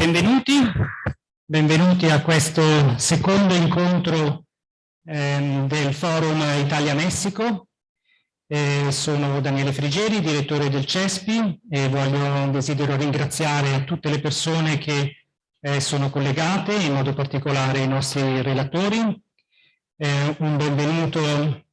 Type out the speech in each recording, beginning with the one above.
Benvenuti, benvenuti a questo secondo incontro ehm, del Forum Italia-Messico. Eh, sono Daniele Frigeri, direttore del CESPI e voglio, desidero ringraziare tutte le persone che eh, sono collegate, in modo particolare i nostri relatori. Eh, un benvenuto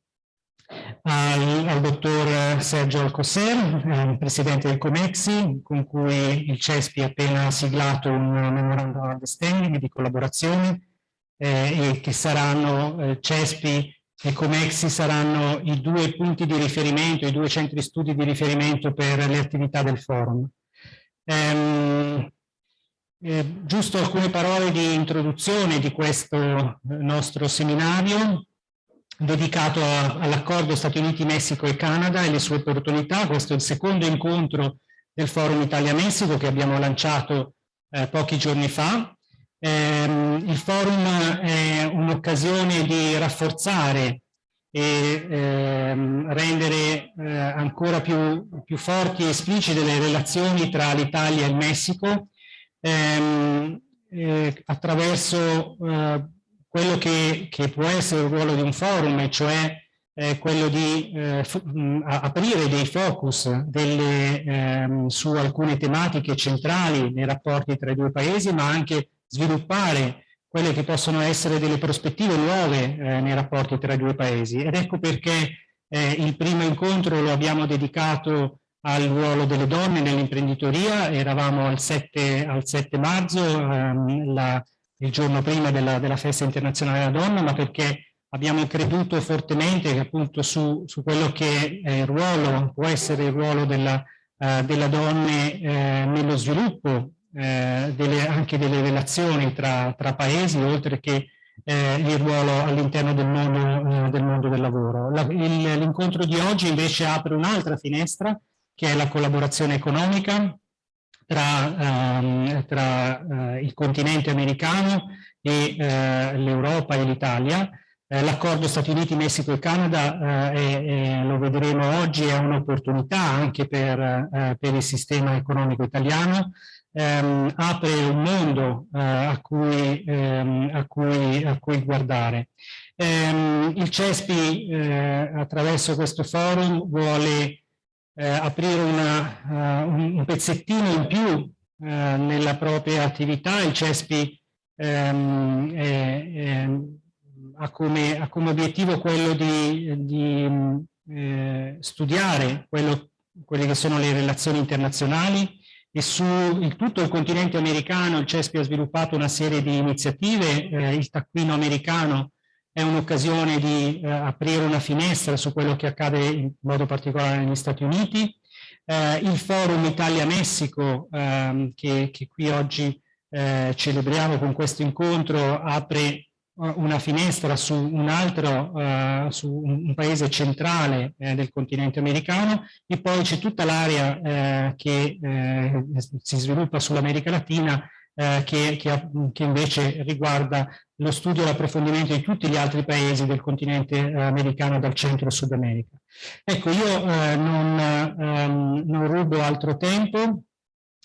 al, al dottor Sergio Alcoser, eh, presidente del Comexi, con cui il CESPI ha appena siglato un memorandum of understanding di collaborazione eh, e che saranno eh, CESPI e Comexi saranno i due punti di riferimento, i due centri studi di riferimento per le attività del forum. Ehm, eh, giusto alcune parole di introduzione di questo eh, nostro seminario dedicato all'accordo Stati Uniti, Messico e Canada e le sue opportunità. Questo è il secondo incontro del Forum Italia-Messico che abbiamo lanciato eh, pochi giorni fa. Eh, il forum è un'occasione di rafforzare e ehm, rendere eh, ancora più, più, forti e esplicite le relazioni tra l'Italia e il Messico ehm, eh, attraverso eh, quello che, che, può essere il ruolo di un forum, cioè eh, quello di eh, aprire dei focus delle, ehm, su alcune tematiche centrali nei rapporti tra i due paesi, ma anche sviluppare quelle che possono essere delle prospettive nuove eh, nei rapporti tra i due paesi. Ed ecco perché eh, il primo incontro lo abbiamo dedicato al ruolo delle donne nell'imprenditoria, eravamo al 7, al 7 marzo, ehm, la, il giorno prima della, della, festa internazionale della donna, ma perché abbiamo creduto fortemente che appunto su, su quello che è il ruolo, può essere il ruolo della, uh, della donna eh, nello sviluppo eh, delle, anche delle relazioni tra, tra paesi, oltre che eh, il ruolo all'interno del, eh, del, mondo del lavoro. L'incontro di oggi invece apre un'altra finestra, che è la collaborazione economica, tra, um, tra uh, il continente americano e uh, l'Europa e l'Italia. Uh, L'accordo Stati Uniti, Messico e Canada, è, è, lo vedremo oggi, è un'opportunità anche per, per, il sistema economico italiano, um, apre un mondo a cui, um, a, cui, a, cui, guardare. il CESPI attraverso questo forum vuole eh, aprire una, uh, un pezzettino in più uh, nella propria attività, il CESPI ehm, è, è, ha, come, ha, come, obiettivo quello di, di eh, studiare quello, quelle che sono le relazioni internazionali e su il, tutto il continente americano il CESPI ha sviluppato una serie di iniziative, eh, il taccuino americano è un'occasione di eh, aprire una finestra su quello che accade in modo particolare negli Stati Uniti. Eh, il forum Italia-Messico ehm, che, che, qui oggi eh, celebriamo con questo incontro apre eh, una finestra su un altro, uh, su un, paese centrale eh, del continente americano e poi c'è tutta l'area eh, che eh, si sviluppa sull'America Latina eh, che, che, che, invece riguarda lo studio e l'approfondimento di tutti gli altri paesi del continente eh, americano dal centro Sud America. Ecco, io eh, non, ehm, non, rubo altro tempo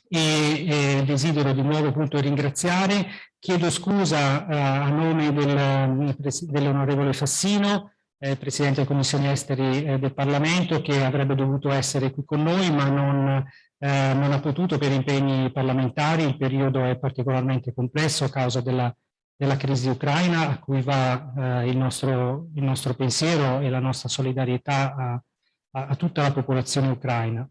e, e, desidero di nuovo appunto ringraziare, chiedo scusa eh, a nome del, dell'onorevole Fassino, eh, Presidente della Commissione Esteri eh, del Parlamento, che avrebbe dovuto essere qui con noi, ma non eh, non ha potuto per impegni parlamentari, il periodo è particolarmente complesso a causa della, della crisi ucraina a cui va eh, il, nostro, il, nostro, pensiero e la nostra solidarietà a, a, a tutta la popolazione ucraina.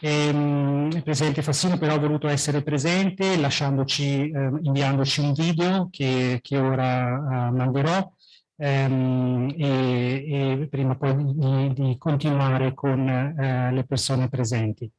E, ehm, il Presidente Fassino però ha voluto essere presente lasciandoci, eh, inviandoci un video che, che ora uh, manderò ehm, e, e, prima poi di, di continuare con eh, le persone presenti.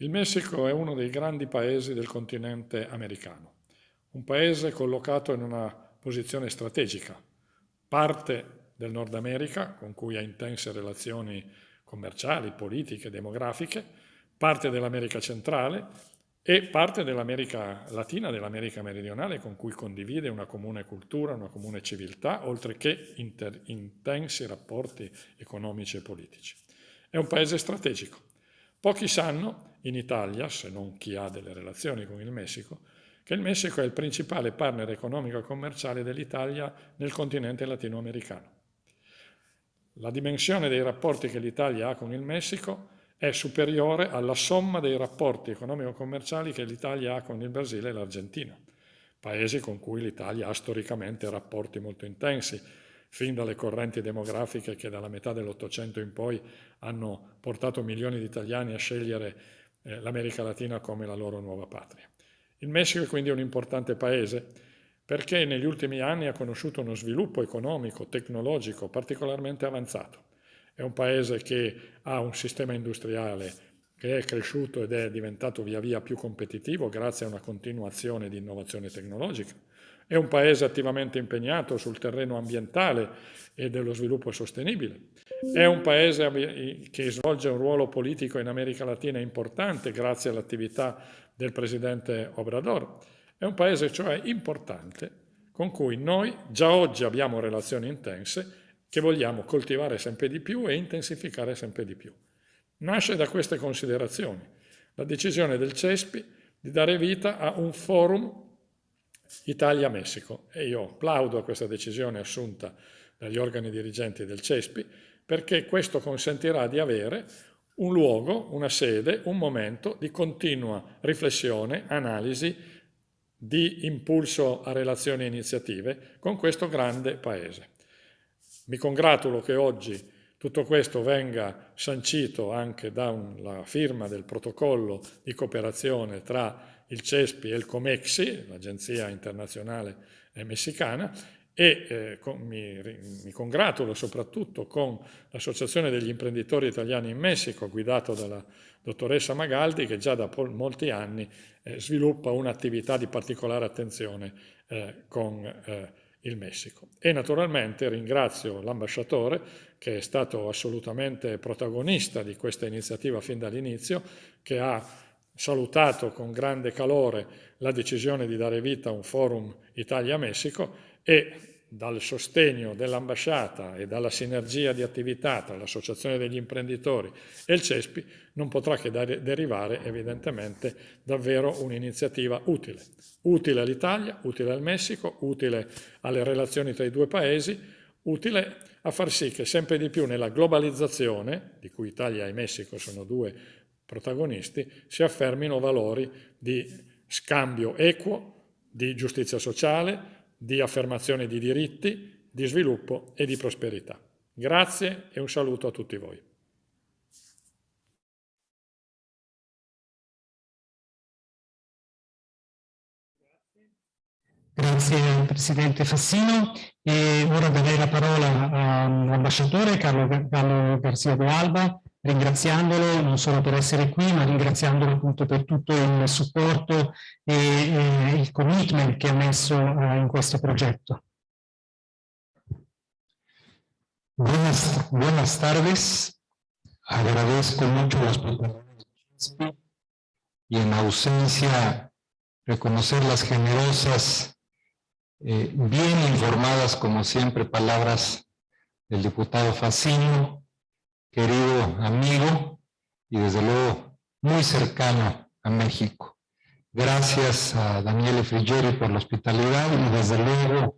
Il Messico è uno dei grandi paesi del continente americano, un paese collocato in una posizione strategica, parte del Nord America, con cui ha intense relazioni commerciali, politiche, demografiche, parte dell'America centrale e parte dell'America Latina, dell'America meridionale, con cui condivide una comune cultura, una comune civiltà, oltre che intensi rapporti economici e politici. È un paese strategico. Pochi sanno in Italia, se non chi ha delle relazioni con il Messico, che il Messico è il principale partner economico e commerciale dell'Italia nel continente latinoamericano. La dimensione dei rapporti che l'Italia ha con il Messico è superiore alla somma dei rapporti economico-commerciali che l'Italia ha con il Brasile e l'Argentina, paesi con cui l'Italia ha storicamente rapporti molto intensi, fin dalle correnti demografiche che dalla metà dell'Ottocento in poi hanno portato milioni di italiani a scegliere eh, l'America Latina come la loro nuova patria. Il Messico è quindi un importante paese perché negli ultimi anni ha conosciuto uno sviluppo economico, tecnologico particolarmente avanzato. È un paese che ha un sistema industriale che è cresciuto ed è diventato via via più competitivo grazie a una continuazione di innovazione tecnologica. È un paese attivamente impegnato sul terreno ambientale e dello sviluppo sostenibile. È un paese che svolge un ruolo politico in America Latina importante grazie all'attività del presidente Obrador. È un paese cioè importante con cui noi già oggi abbiamo relazioni intense che vogliamo coltivare sempre di più e intensificare sempre di più. Nasce da queste considerazioni la decisione del CESPI di dare vita a un forum Italia-Messico e io applaudo a questa decisione assunta dagli organi dirigenti del CESPI perché questo consentirà di avere un luogo, una sede, un momento di continua riflessione, analisi, di impulso a relazioni e iniziative con questo grande Paese. Mi congratulo che oggi tutto questo venga sancito anche dalla firma del protocollo di cooperazione tra il CESPI e il COMEXI, l'Agenzia Internazionale Messicana, e eh, con, mi, mi, congratulo soprattutto con l'Associazione degli imprenditori italiani in Messico, guidato dalla dottoressa Magaldi, che già da molti anni eh, sviluppa un'attività di particolare attenzione eh, con eh, il Messico. E naturalmente ringrazio l'ambasciatore che è stato assolutamente protagonista di questa iniziativa fin dall'inizio, che ha salutato con grande calore la decisione di dare vita a un forum Italia-Messico e dal sostegno dell'ambasciata e dalla sinergia di attività tra l'Associazione degli imprenditori e il CESPI non potrà che derivare evidentemente davvero un'iniziativa utile. Utile all'Italia, utile al Messico, utile alle relazioni tra i due paesi, utile a far sì che sempre di più nella globalizzazione, di cui Italia e Messico sono due protagonisti, si affermino valori di scambio equo, di giustizia sociale, di affermazione di diritti, di sviluppo e di prosperità. Grazie e un saluto a tutti voi. Grazie Presidente Fassino e ora darei la parola all'ambasciatore Carlo, Carlo Garcia de Alba ringraziandolo non solo per essere qui, ma ringraziandolo appunto per tutto il supporto e, e il commitment che ha messo uh, in questo progetto. Buenas, buenas tardes. Agradezco mucho los y en ausencia reconocer las generosas, eh, bien informadas como siempre palabras del diputado Facino, querido amigo y desde luego muy cercano a México. Gracias a Daniele Frigieri por la hospitalidad y desde luego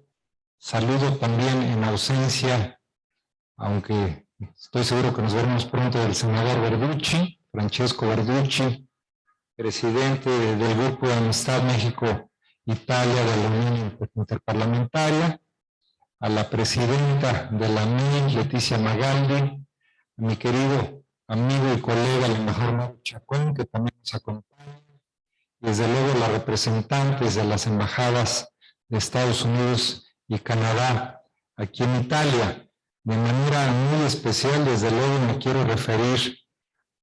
saludo también en ausencia, aunque estoy seguro que nos veremos pronto, del senador Verducci, Francesco Verducci, presidente del Grupo de Amistad México-Italia de la Unión Interparlamentaria, a la presidenta de la MIN, Leticia Magaldi, mi querido amigo y colega, el embajador Chacón, que también nos acompaña, desde luego las representantes de las embajadas de Estados Unidos y Canadá aquí en Italia. De manera muy especial, desde luego me quiero referir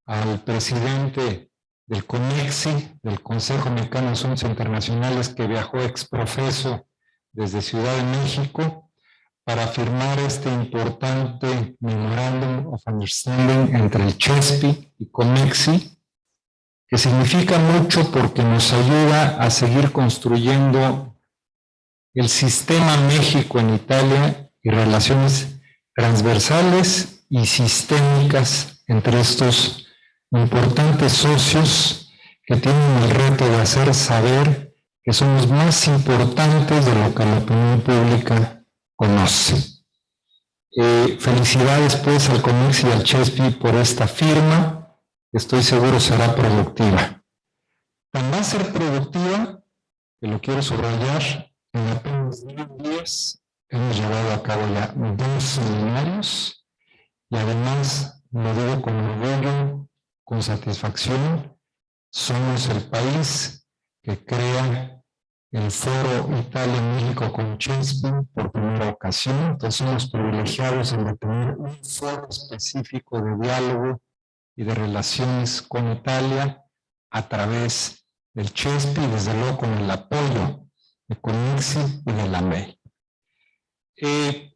al presidente del CONEXI, del Consejo Mexicano de Asuntos Internacionales, que viajó ex profeso desde Ciudad de México, para firmar este importante Memorandum of Understanding entre el CHESPI y COMEXI, que significa mucho porque nos ayuda a seguir construyendo el sistema México en Italia y relaciones transversales y sistémicas entre estos importantes socios que tienen el reto de hacer saber que somos más importantes de lo que la opinión pública conoce. Eh, felicidades pues al Comercio y al Chespi por esta firma, estoy seguro será productiva. A ser productiva, que lo quiero subrayar, en apenas 10 días hemos llevado a cabo ya dos seminarios y además, lo digo con orgullo, con satisfacción, somos el país que crea el Foro Italia-México con Chespi por primera ocasión. Entonces somos privilegiados en tener un foro específico de diálogo y de relaciones con Italia a través del Chespi y desde luego con el apoyo de Conixi y de la MEI. Eh,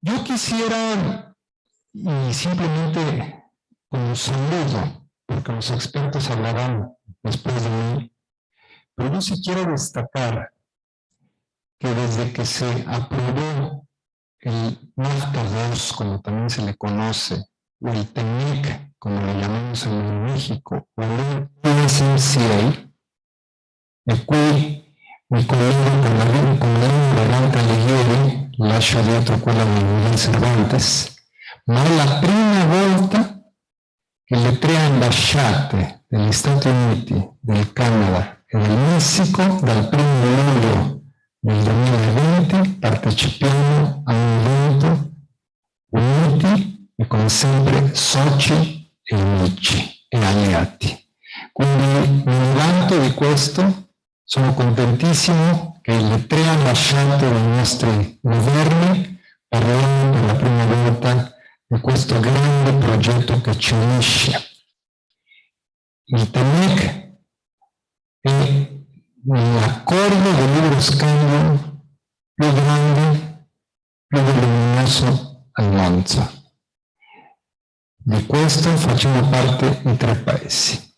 yo quisiera, y simplemente como saludo, porque los expertos hablarán después de mí, pero yo sí quiero destacar que desde que se aprobó el NAFTA 2, como también se le conoce, o el TEMEC, como lo llamamos en México, o el USMCA, el cui mi collega con la, Garganta Alighieri lascio dietro quella di Cervantes, ma è la prima volta che le tre ambasciate degli Stati Uniti, del Canada Messico dal 1 luglio del 2020 partecipiamo a un evento uniti e come sempre soci e amici e alleati. Quindi un vanto di questo Sono contentissimo che le tre ambasciate dei nostri governi parlino per la prima volta di questo grande progetto che ci unisce. Il TEMEC è l'accordo di libero scambio più grande, più voluminoso al mondo. Di questo facciamo parte i tre paesi.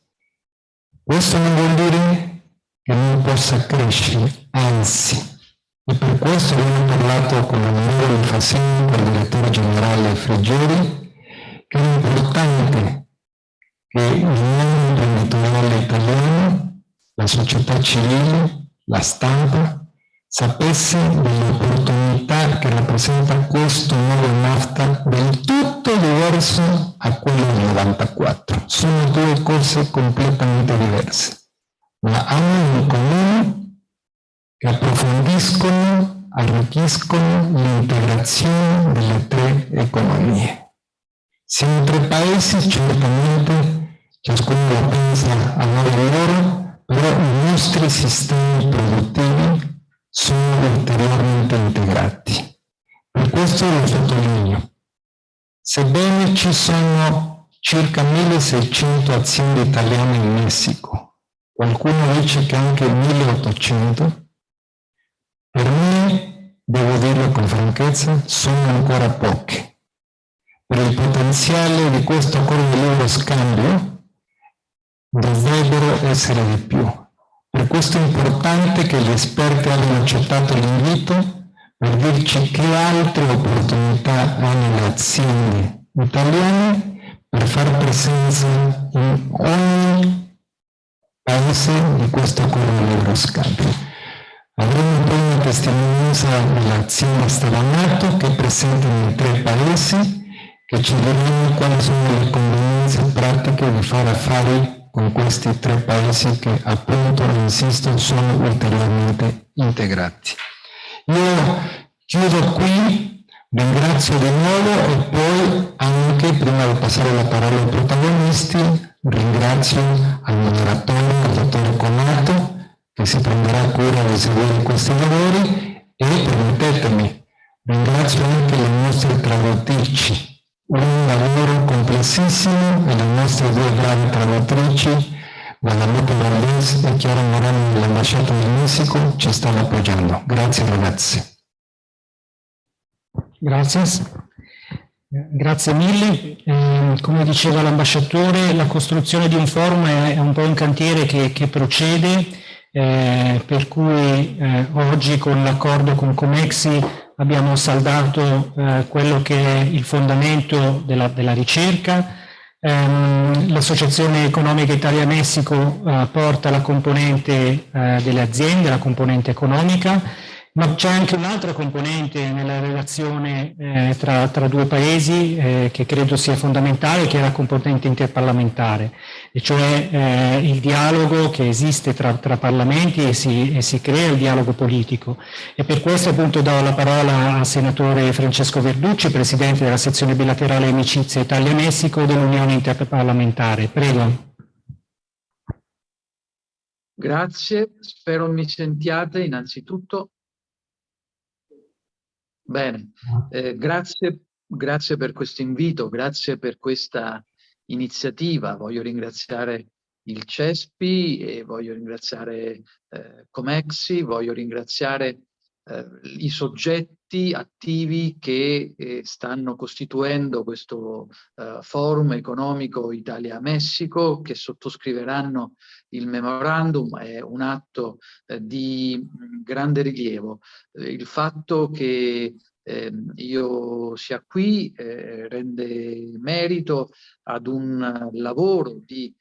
Questo non vuol dire che non possa crescere, anzi. E per questo abbiamo parlato con l'onorevole Fasini, il direttore generale Friggeri, che è importante che il mondo imprenditoriale italiano, la società civile, la stampa, sapesse dell'opportunità che rappresenta questo nuovo NAFTA del tutto diverso a quello del 94. Sono due cose completamente diverse ma hanno in comune che approfondiscono, arricchiscono l'integrazione delle tre economie. Siamo tre paesi, certamente, ciascuno pensa a modo loro, però i nostri sistemi produttivi sono ulteriormente integrati. Per questo lo sottolineo. Sebbene ci sono circa 1600 aziende italiane in Messico, qualcuno dice che anche il 1800, per me, devo dirlo con franchezza, sono ancora poche. Per il potenziale di questo accordo di libero scambio dovrebbero essere di più. Per questo è importante che gli esperti abbiano accettato l'invito per dirci che altre opportunità hanno le aziende italiane per far presenza in ogni paese di questo accordo di libero scambio. Avremo poi una testimonianza dell'azienda Stavanato che è presente nei tre paesi che ci diranno quali sono le convenienze pratiche di fare affari con questi tre paesi che appunto, insisto, sono ulteriormente integrati. Io chiudo qui, ringrazio di nuovo e poi anche, prima di passare la parola ai protagonisti, Ringrazio al moderatore, al dottor Conato, che si prenderà cura di seguire questi lavori e permettetemi, ringrazio anche le nostre traduttrici, un lavoro complessissimo e le nostre due bravi traduttrici, Guadalupe Valdés e Chiara Morano dell'Ambasciata del Messico ci stanno appoggiando. Grazie ragazzi. Grazie. Grazie mille. Eh, come diceva l'ambasciatore, la costruzione di un forum è un po' un cantiere che, che procede, eh, per cui eh, oggi con l'accordo con Comexi abbiamo saldato eh, quello che è il fondamento della, della ricerca. Ehm, L'associazione economica Italia-Messico eh, porta la componente eh, delle aziende, la componente economica, ma c'è anche un'altra componente nella relazione eh, tra, tra, due paesi eh, che credo sia fondamentale, che è la componente interparlamentare, e cioè eh, il dialogo che esiste tra, tra parlamenti e si, e si, crea il dialogo politico. E per questo appunto do la parola al senatore Francesco Verducci, presidente della sezione bilaterale Amicizia Italia-Messico dell'Unione Interparlamentare. Prego. Grazie, spero mi sentiate innanzitutto. Bene, eh, grazie, grazie per questo invito, grazie per questa iniziativa. Voglio ringraziare il CESPI e voglio ringraziare eh, Comexi, voglio ringraziare eh, i soggetti attivi che eh, stanno costituendo questo eh, forum economico Italia-Messico, che sottoscriveranno il memorandum, è un atto eh, di grande rilievo. Eh, il fatto che ehm, io sia qui eh, rende merito ad un lavoro di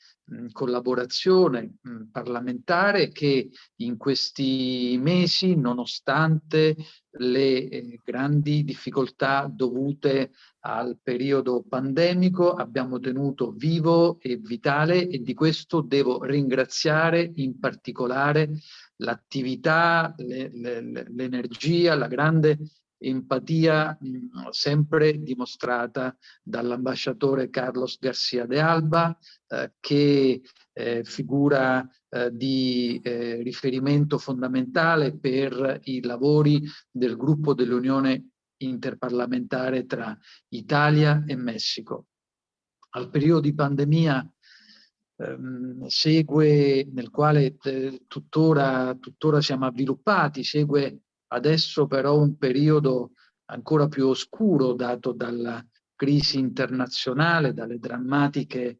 collaborazione parlamentare che in questi mesi, nonostante le eh, grandi difficoltà dovute al periodo pandemico, abbiamo tenuto vivo e vitale e di questo devo ringraziare in particolare l'attività, l'energia, la grande empatia mh, sempre dimostrata dall'ambasciatore Carlos Garcia de Alba, eh, che eh, figura eh, di eh, riferimento fondamentale per i lavori del gruppo dell'Unione interparlamentare tra Italia e Messico. Al periodo di pandemia ehm, segue, nel quale eh, tuttora, tuttora siamo avviluppati, segue Adesso però un periodo ancora più oscuro dato dalla crisi internazionale, dalle drammatiche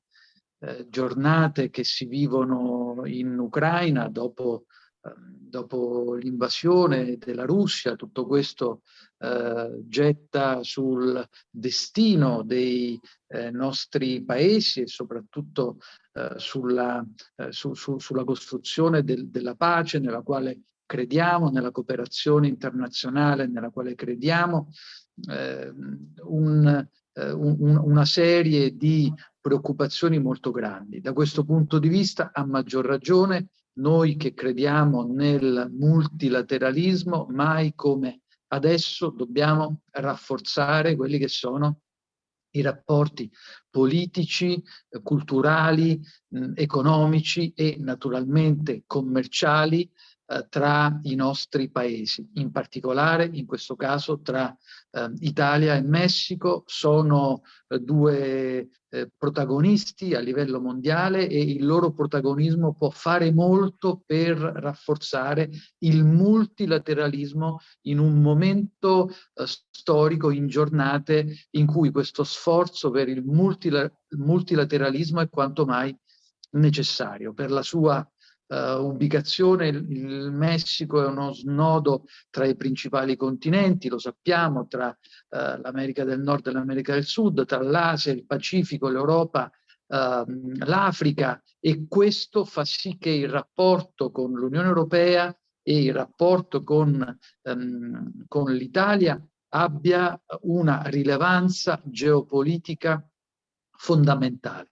eh, giornate che si vivono in Ucraina dopo, eh, dopo l'invasione della Russia. Tutto questo eh, getta sul destino dei eh, nostri paesi e soprattutto eh, sulla, eh, su, su, sulla costruzione del, della pace nella quale crediamo, nella cooperazione internazionale nella quale crediamo, eh, un, eh, un, una serie di preoccupazioni molto grandi. Da questo punto di vista, a maggior ragione, noi che crediamo nel multilateralismo, mai come adesso dobbiamo rafforzare quelli che sono i rapporti politici, culturali, economici e naturalmente commerciali eh, tra i nostri paesi, in particolare in questo caso tra eh, Italia e Messico, sono eh, due eh, protagonisti a livello mondiale e il loro protagonismo può fare molto per rafforzare il multilateralismo in un momento eh, storico, in giornate in cui questo sforzo per il multilateralismo è quanto mai necessario per la sua uh, ubicazione, il, Messico è uno snodo tra i principali continenti, lo sappiamo, tra uh, l'America del Nord e l'America del Sud, tra l'Asia, il Pacifico, l'Europa, uh, l'Africa e questo fa sì che il rapporto con l'Unione Europea e il rapporto con, um, con l'Italia abbia una rilevanza geopolitica fondamentale.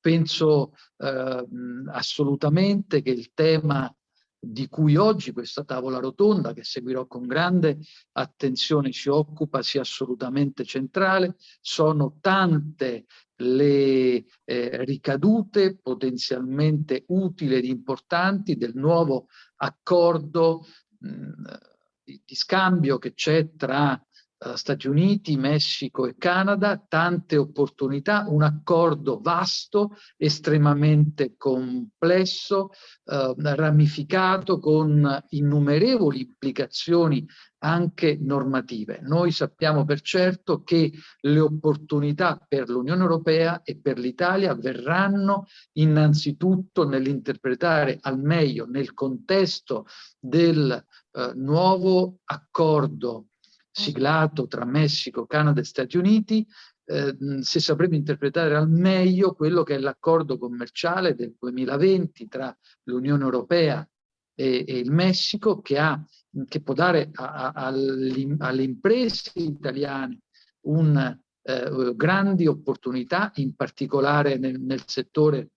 Penso eh, assolutamente che il tema di cui oggi questa tavola rotonda, che seguirò con grande attenzione, si occupa, sia assolutamente centrale. Sono tante le eh, ricadute potenzialmente utili ed importanti del nuovo accordo mh, di, di, scambio che c'è tra uh, Stati Uniti, Messico e Canada, tante opportunità, un accordo vasto, estremamente complesso, uh, ramificato, con innumerevoli implicazioni anche normative. Noi sappiamo per certo che le opportunità per l'Unione Europea e per l'Italia verranno innanzitutto nell'interpretare al meglio nel contesto del eh, nuovo accordo siglato tra Messico, Canada e Stati Uniti, eh, se sapremo interpretare al meglio quello che è l'accordo commerciale del 2020 tra l'Unione Europea e, e, il Messico che, ha, che può dare alle imprese italiane un, eh, grandi opportunità, in particolare nel, nel settore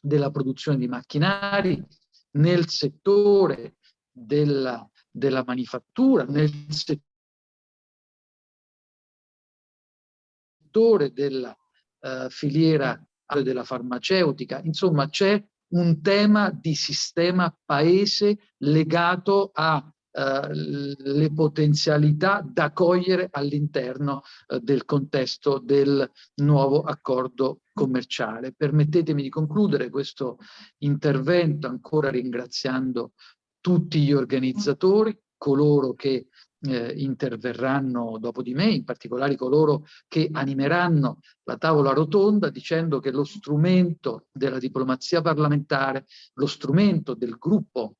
della produzione di macchinari, nel settore della, della manifattura, nel settore settore della uh, filiera della farmaceutica. Insomma, c'è un tema di sistema paese legato alle uh, potenzialità da cogliere all'interno uh, del contesto del nuovo accordo commerciale. Permettetemi di concludere questo intervento ancora ringraziando tutti gli organizzatori, coloro che eh, interverranno dopo di me, in particolare coloro che animeranno la tavola rotonda dicendo che lo strumento della diplomazia parlamentare, lo strumento del gruppo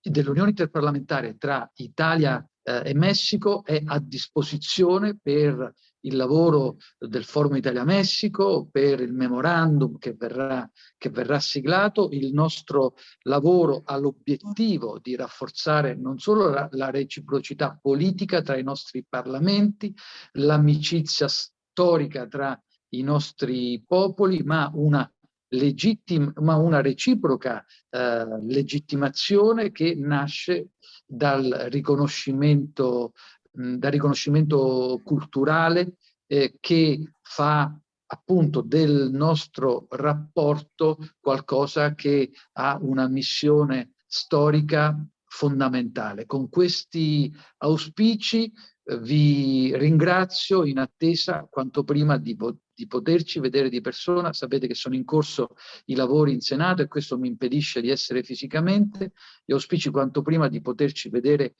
dell'Unione Interparlamentare tra Italia eh, e Messico è a disposizione per il lavoro del Forum Italia-Messico, per il memorandum che verrà, che verrà siglato. Il nostro lavoro ha l'obiettivo di rafforzare non solo la, la reciprocità politica tra i nostri parlamenti, l'amicizia storica tra i nostri popoli, ma una legittima, ma una reciproca eh, legittimazione che nasce dal riconoscimento dal riconoscimento culturale eh, che fa appunto del nostro rapporto qualcosa che ha una missione storica fondamentale. Con questi auspici eh, vi ringrazio in attesa quanto prima di, di, poterci vedere di persona. Sapete che sono in corso i lavori in Senato e questo mi impedisce di essere fisicamente. Gli auspici quanto prima di poterci vedere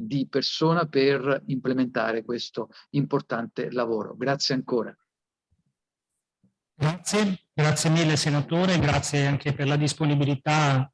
di persona per implementare questo importante lavoro. Grazie ancora. Grazie, grazie mille senatore, grazie anche per la disponibilità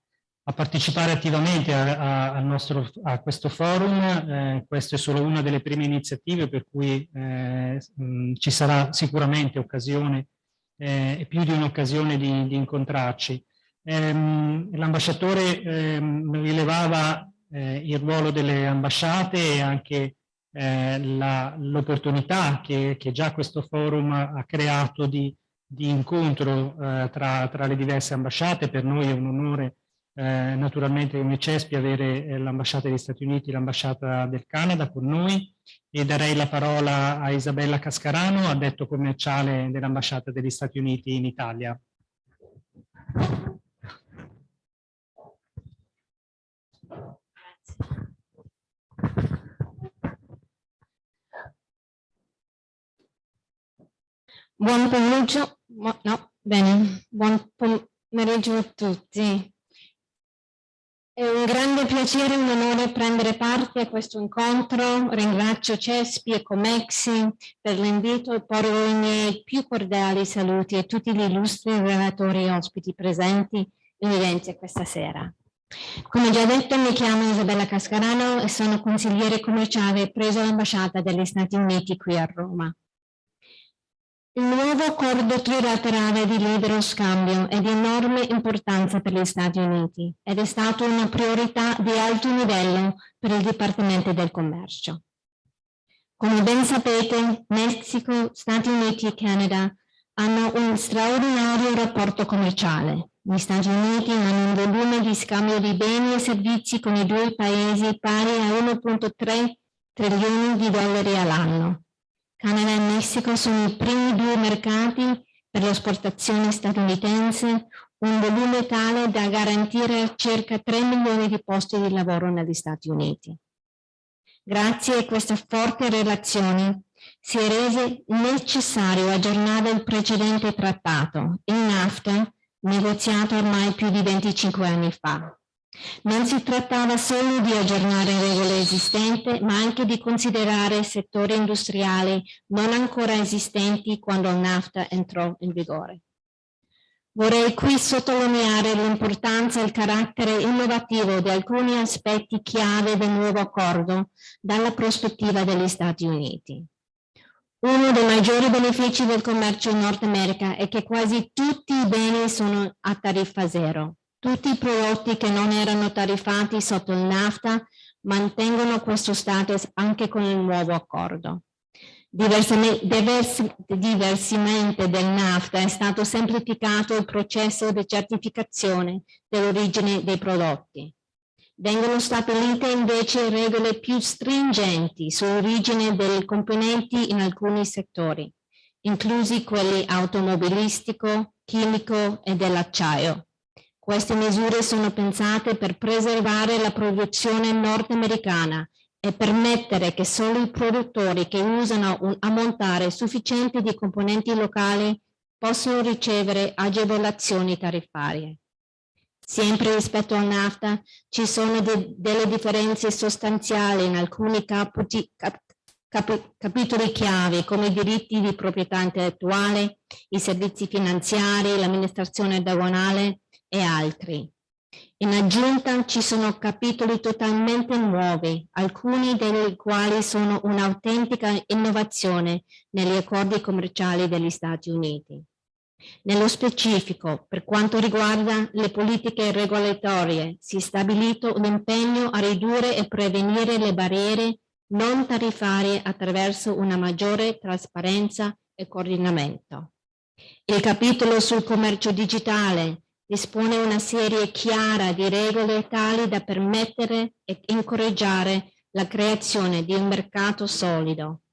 a partecipare attivamente a, a, nostro, a questo forum. Eh, questa è solo una delle prime iniziative per cui eh, mh, ci sarà sicuramente occasione eh, più di un'occasione di, di, incontrarci. Ehm, l'ambasciatore ehm, rilevava eh, il ruolo delle ambasciate e anche eh, l'opportunità che, che, già questo forum ha creato di, di incontro eh, tra, tra, le diverse ambasciate. Per noi è un onore eh, naturalmente come CESPI avere eh, l'ambasciata degli Stati Uniti l'ambasciata del Canada con noi e darei la parola a Isabella Cascarano, addetto commerciale dell'ambasciata degli Stati Uniti in Italia. Buon pomeriggio, no, bene, buon pomeriggio a tutti. È un grande piacere e un onore prendere parte a questo incontro. Ringrazio Cespi e Comexi per l'invito e porgo i miei più cordiali saluti a tutti gli illustri relatori e ospiti presenti in evidenza questa sera. Come già detto mi chiamo Isabella Cascarano e sono consigliere commerciale preso all'ambasciata degli Stati Uniti qui a Roma. Il nuovo accordo trilaterale di libero scambio è di enorme importanza per gli Stati Uniti ed è stato una priorità di alto livello per il Dipartimento del Commercio. Come ben sapete, Messico, Stati Uniti e Canada hanno un straordinario rapporto commerciale. Gli Stati Uniti hanno un volume di scambio di beni e servizi con i due paesi pari a 1.3 trilioni di dollari all'anno Canada e Messico sono i primi due mercati per l'esportazione statunitense, un volume tale da garantire circa 3 milioni di posti di lavoro negli Stati Uniti. Grazie a questa forte relazione si è reso necessario aggiornare il precedente trattato, il NAFTA, negoziato ormai più di 25 anni fa. Non si trattava solo di aggiornare regole esistenti, ma anche di considerare settori industriali non ancora esistenti quando il NAFTA entrò in vigore. Vorrei qui sottolineare l'importanza e il carattere innovativo di alcuni aspetti chiave del nuovo accordo dalla prospettiva degli Stati Uniti. Uno dei maggiori benefici del commercio in Nord America è che quasi tutti i beni sono a tariffa zero. Tutti i prodotti che non erano tariffati sotto il NAFTA mantengono questo status anche con il nuovo accordo. Diversamente, diversamente del NAFTA è stato semplificato il processo di certificazione dell'origine dei prodotti. Vengono stabilite invece regole più stringenti sull'origine dei componenti in alcuni settori, inclusi quelli automobilistico, chimico e dell'acciaio. Queste misure sono pensate per preservare la produzione nordamericana e permettere che solo i produttori che usano un ammontare sufficiente di componenti locali possono ricevere agevolazioni tariffarie. Sempre rispetto al NAFTA ci sono de delle differenze sostanziali in alcuni cap cap capitoli chiave come i diritti di proprietà intellettuale, i servizi finanziari, l'amministrazione diagonale e altri. In aggiunta ci sono capitoli totalmente nuovi, alcuni dei quali sono un'autentica innovazione negli accordi commerciali degli Stati Uniti. Nello specifico, per quanto riguarda le politiche regolatorie, si è stabilito un impegno a ridurre e prevenire le barriere non tariffarie attraverso una maggiore trasparenza e coordinamento. Il capitolo sul commercio digitale dispone una serie chiara di regole tali da permettere e incoraggiare la creazione di un mercato solido,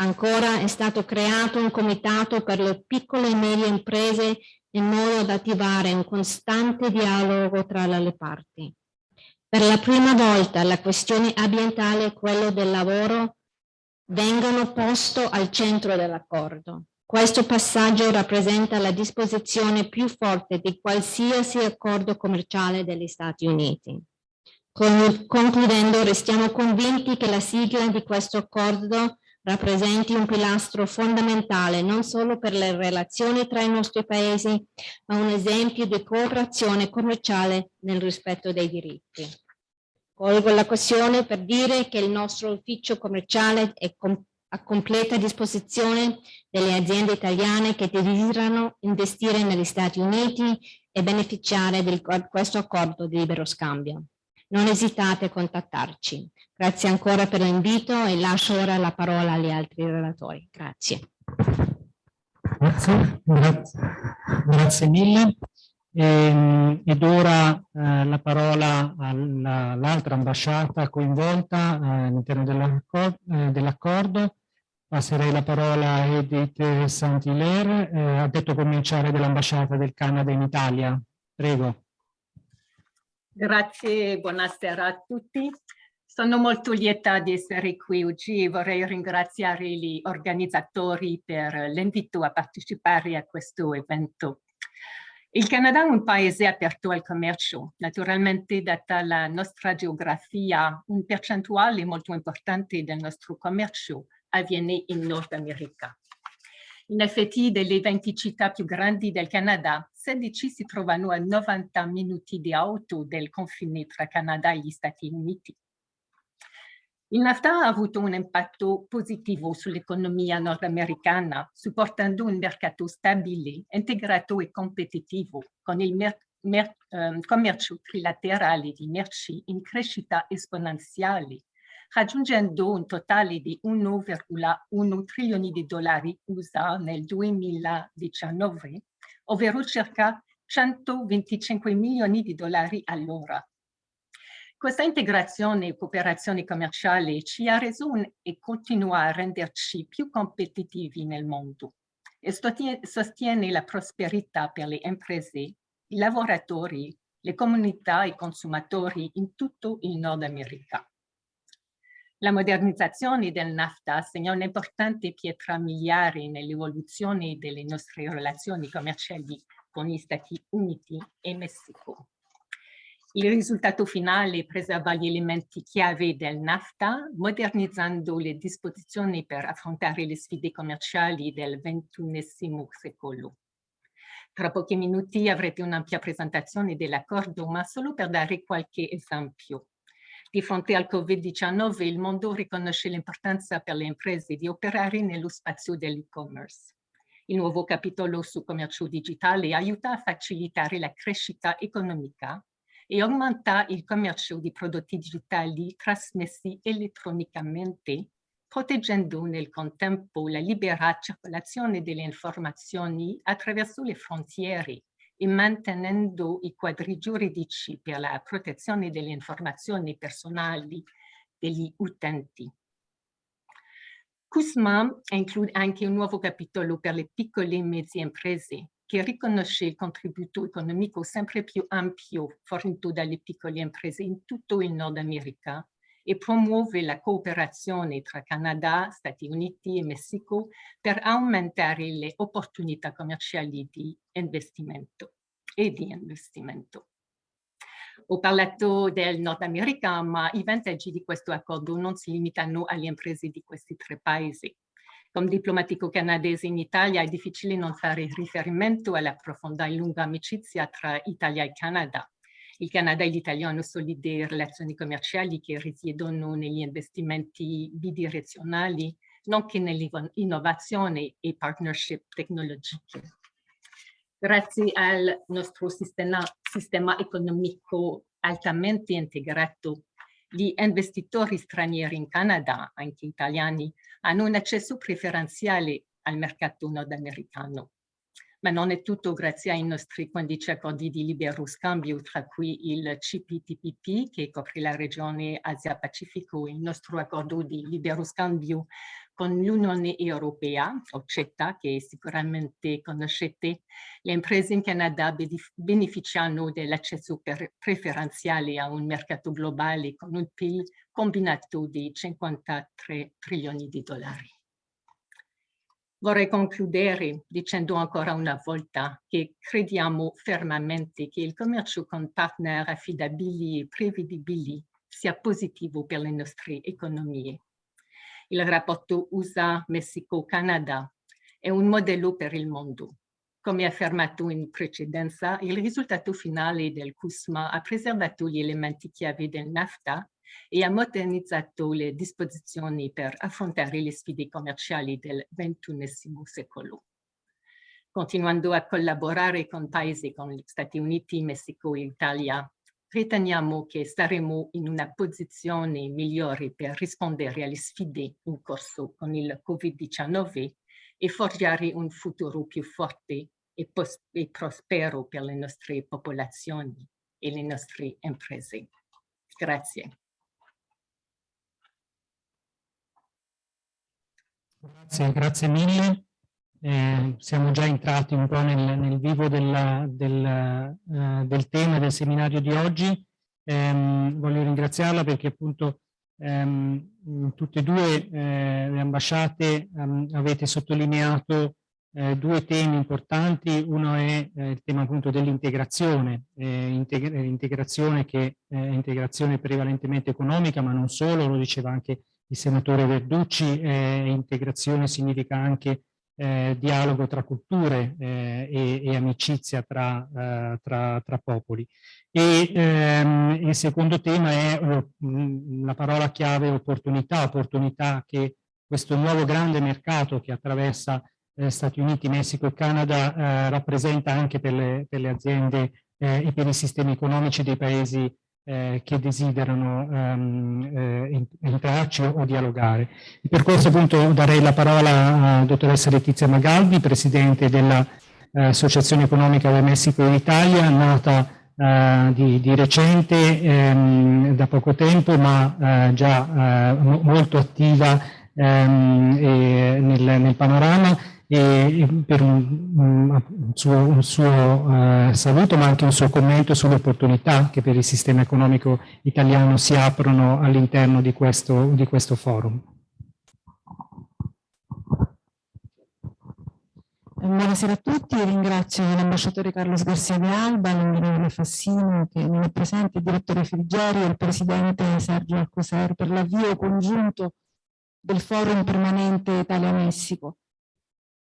Ancora è stato creato un comitato per le piccole e medie imprese in modo da attivare un costante dialogo tra le parti. Per la prima volta la questione ambientale e quello del lavoro vengono posto al centro dell'accordo. Questo passaggio rappresenta la disposizione più forte di qualsiasi accordo commerciale degli Stati Uniti. Concludendo, restiamo convinti che la sigla di questo accordo rappresenti un pilastro fondamentale non solo per le relazioni tra i nostri paesi, ma un esempio di cooperazione commerciale nel rispetto dei diritti. Colgo l'occasione per dire che il nostro ufficio commerciale è com a completa disposizione delle aziende italiane che desiderano investire negli Stati Uniti e beneficiare di questo accordo di libero scambio. Non esitate a contattarci. Grazie ancora per l'invito e lascio ora la parola agli altri relatori. Grazie. Grazie, grazie, grazie mille. E, ehm, ed ora eh, la parola all'altra ambasciata coinvolta eh, all'interno eh, dell'accordo. Dell Passerei la parola a Edith Saint-Hilaire, eh, ha detto cominciare dell'ambasciata del Canada in Italia. Prego. Grazie, buonasera a tutti. Sono molto lieta di essere qui oggi e vorrei ringraziare gli organizzatori per l'invito a partecipare a questo evento. Il Canada è un paese aperto al commercio. Naturalmente, data la nostra geografia, un percentuale molto importante del nostro commercio avviene in Nord America. In effetti, delle 20 città più grandi del Canada, 16 si trovano a 90 minuti di auto del confine tra Canada e gli Stati Uniti. Il NAFTA ha avuto un impatto positivo sull'economia nordamericana, supportando un mercato stabile, integrato e competitivo, con il um, commercio trilaterale di merci in crescita esponenziale raggiungendo un totale di 1,1 trilioni di dollari USA nel 2019, ovvero circa 125 milioni di dollari all'ora. Questa integrazione e cooperazione commerciale ci ha reso un, e continua a renderci più competitivi nel mondo e sostiene la prosperità per le imprese, i lavoratori, le comunità e i consumatori in tutto il Nord America. La modernizzazione del NAFTA segna un'importante pietra miliare nell'evoluzione delle nostre relazioni commerciali con gli Stati Uniti e Messico. Il risultato finale preserva gli elementi chiave del NAFTA, modernizzando le disposizioni per affrontare le sfide commerciali del XXI secolo. Tra pochi minuti avrete un'ampia presentazione dell'accordo, ma solo per dare qualche esempio. Di fronte al Covid-19 il mondo riconosce l'importanza per le imprese di operare nello spazio dell'e-commerce. Il nuovo capitolo su commercio digitale aiuta a facilitare la crescita economica e aumenta il commercio di prodotti digitali trasmessi elettronicamente, proteggendo nel contempo la libera circolazione delle informazioni attraverso le frontiere e mantenendo i quadri giuridici per la protezione delle informazioni personali degli utenti. CUSMA include anche un nuovo capitolo per le piccole e medie imprese che riconosce il contributo economico sempre più ampio fornito dalle piccole imprese in tutto il Nord America e promuove la cooperazione tra Canada, Stati Uniti e Messico per aumentare le opportunità commerciali di investimento e di investimento. Ho parlato del Nord America, ma i vantaggi di questo accordo non si limitano alle imprese di questi tre paesi. Come diplomatico canadese in Italia è difficile non fare riferimento alla profonda e lunga amicizia tra Italia e Canada. Il Canada e l'Italia hanno solide relazioni commerciali che risiedono negli investimenti bidirezionali, nonché nell'innovazione e partnership tecnologiche. Grazie al nostro sistema, sistema economico altamente integrato, gli investitori stranieri in Canada, anche italiani, hanno un accesso preferenziale al mercato nordamericano ma non è tutto grazie ai nostri 15 accordi di libero scambio, tra cui il CPTPP che copre la regione Asia-Pacifico, il nostro accordo di libero scambio con l'Unione Europea, o CETA, che sicuramente conoscete, le imprese in Canada beneficiano dell'accesso preferenziale a un mercato globale con un PIL combinato di 53 trilioni di dollari. Vorrei concludere dicendo ancora una volta che crediamo fermamente che il commercio con partner affidabili e prevedibili sia positivo per le nostre economie. Il rapporto USA-Messico-Canada è un modello per il mondo. Come affermato in precedenza, il risultato finale del CUSMA ha preservato gli elementi chiave del NAFTA e ha modernizzato le disposizioni per affrontare le sfide commerciali del XXI secolo. Continuando a collaborare con paesi come gli Stati Uniti, Messico e Italia, riteniamo che saremo in una posizione migliore per rispondere alle sfide in corso con il Covid-19 e forgiare un futuro più forte e, e prospero per le nostre popolazioni e le nostre imprese. Grazie. Grazie, grazie mille. Eh, siamo già entrati un po' nel, nel vivo della, del, uh, del, tema del seminario di oggi. Eh, voglio ringraziarla perché appunto ehm, tutte e due eh, le ambasciate um, avete sottolineato eh, due temi importanti. Uno è eh, il tema appunto dell'integrazione, integrazione che è integrazione prevalentemente economica, ma non solo, lo diceva anche il senatore Verducci, eh, integrazione significa anche eh, dialogo tra culture eh, e, e, amicizia tra, eh, tra, tra popoli. E ehm, il secondo tema è la parola chiave opportunità, opportunità che questo nuovo grande mercato che attraversa eh, Stati Uniti, Messico e Canada eh, rappresenta anche per le, per le aziende e per i sistemi economici dei paesi eh, che desiderano um, eh, entrarci o, dialogare. E per questo appunto darei la parola a dottoressa Letizia Magaldi, presidente dell'Associazione eh, Economica del Messico in Italia, nata Uh, di, di, recente, um, da poco tempo, ma uh, già uh, molto attiva um, nel, nel, panorama e per un, un suo, un suo uh, saluto ma anche un suo commento sulle opportunità che per il sistema economico italiano si aprono all'interno di di questo forum. Buonasera a tutti, ringrazio l'ambasciatore Carlos Garcia de Alba, l'onorevole Fassino che non è presente, il direttore Frigeri e il presidente Sergio Alcoser per l'avvio congiunto del forum permanente Italia-Messico.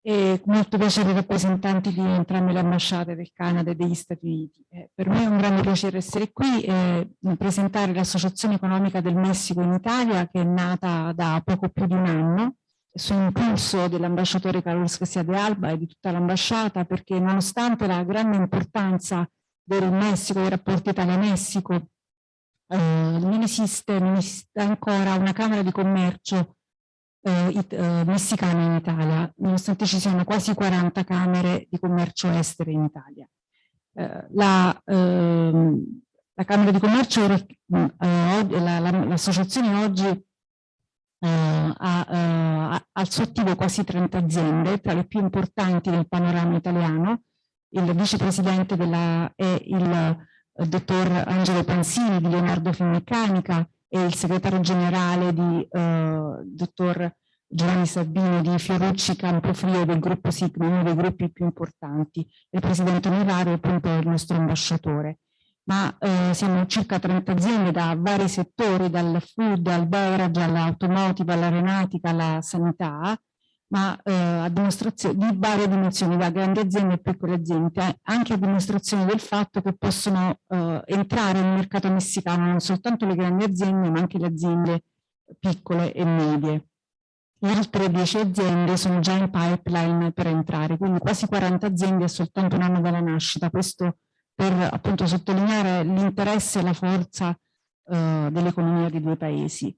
E molto piacere rappresentanti di entrambe le ambasciate del Canada e degli Stati Uniti. Eh, per me è un grande piacere essere qui e presentare l'Associazione Economica del Messico in Italia che è nata da poco più di un anno su impulso dell'ambasciatore Carlos Garcia de Alba e di tutta l'ambasciata perché nonostante la grande importanza del Messico, dei rapporti Italia-Messico, eh, non, non, esiste, ancora una Camera di Commercio eh, eh, messicana in Italia, nonostante ci siano quasi 40 Camere di Commercio estere in Italia. Eh, la, ehm, la, Camera di Commercio, eh, l'associazione la, oggi eh, ha, eh, al suo attivo quasi 30 aziende, tra le più importanti nel panorama italiano. Il vicepresidente della, è il eh, dottor Angelo Pansini di Leonardo Finmeccanica e il segretario generale di eh, dottor Giovanni Sabino di Fiorucci Campofrio del gruppo Sigma, uno dei gruppi più importanti. Il presidente onorario appunto il nostro ambasciatore ma eh, siamo circa 30 aziende da vari settori, dal food al beverage, all'automotive, all'aeronautica, alla sanità, ma eh, a dimostrazione di varie dimensioni, da grandi aziende a piccole aziende, anche a dimostrazione del fatto che possono eh, entrare nel mercato messicano non soltanto le grandi aziende, ma anche le aziende piccole e medie. altre 10 aziende sono già in pipeline per entrare, quindi quasi 40 aziende a soltanto un anno dalla nascita. Questo per appunto sottolineare l'interesse e la forza eh, dell'economia dei due paesi.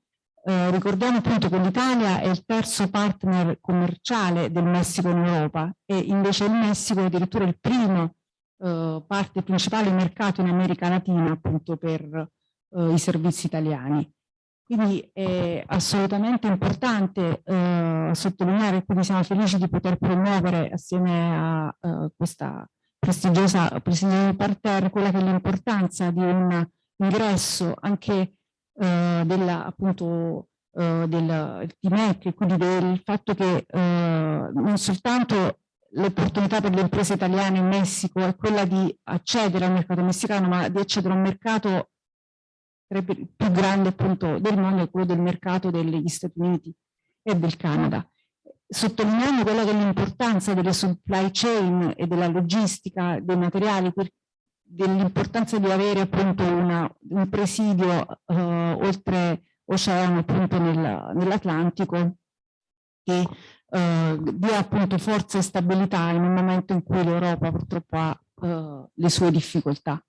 Eh, ricordiamo appunto che l'Italia è il terzo partner commerciale del Messico in Europa e invece il Messico è addirittura il primo eh, parte principale mercato in America Latina appunto per eh, i servizi italiani. Quindi è assolutamente importante eh, sottolineare quindi siamo felici di poter promuovere assieme a uh, questa prestigiosa Presidente Parterre, quella che è l'importanza di un ingresso anche eh, della, appunto, eh, del TMEC, e quindi del fatto che eh, non soltanto l'opportunità per le imprese italiane in Messico è quella di accedere al mercato messicano, ma di accedere a un mercato più grande appunto del mondo, quello del mercato degli Stati Uniti e del Canada. Sottolineando quella che è l'importanza delle supply chain e della logistica dei materiali, dell'importanza di avere appunto una, un presidio uh, oltre oceano appunto nel, nell'Atlantico che uh, dia appunto forza e stabilità in un momento in cui l'Europa purtroppo ha uh, le sue difficoltà.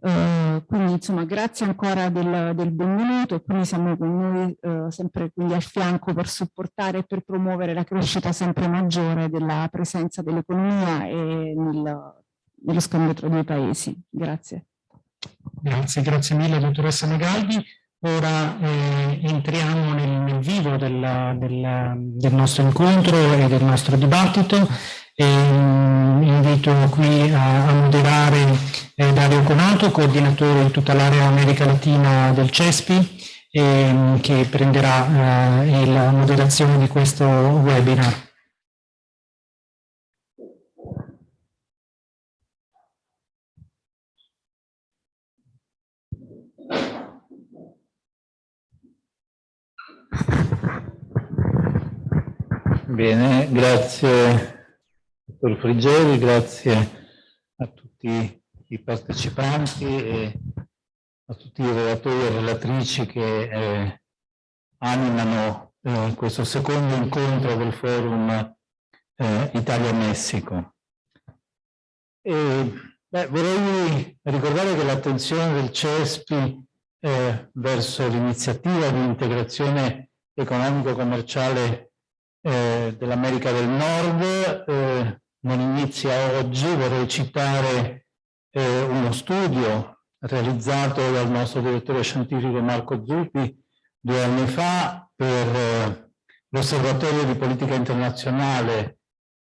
Uh, quindi insomma grazie ancora del, del, benvenuto e quindi siamo con noi uh, sempre quindi al fianco per supportare e per promuovere la crescita sempre maggiore della presenza dell'economia e nel, nello scambio tra i due paesi. Grazie. Grazie, grazie mille dottoressa Megaldi. Ora eh, entriamo nel, nel vivo del, del, del nostro incontro e del nostro dibattito e mm, invito qui a, a moderare eh, Dario Conato, coordinatore di tutta l'area America Latina del CESPI, e, mm, che prenderà eh, la moderazione di questo webinar. Bene, grazie dottor Frigeri, grazie a tutti i partecipanti e a tutti i relatori e relatrici che eh, animano eh, questo secondo incontro del forum eh, Italia-Messico. vorrei ricordare che l'attenzione del CESPI eh, verso l'iniziativa di integrazione economico-commerciale eh, dell'America del Nord eh, non inizia oggi, vorrei citare eh, uno studio realizzato dal nostro direttore scientifico Marco Zuppi due anni fa per eh, l'Osservatorio di Politica Internazionale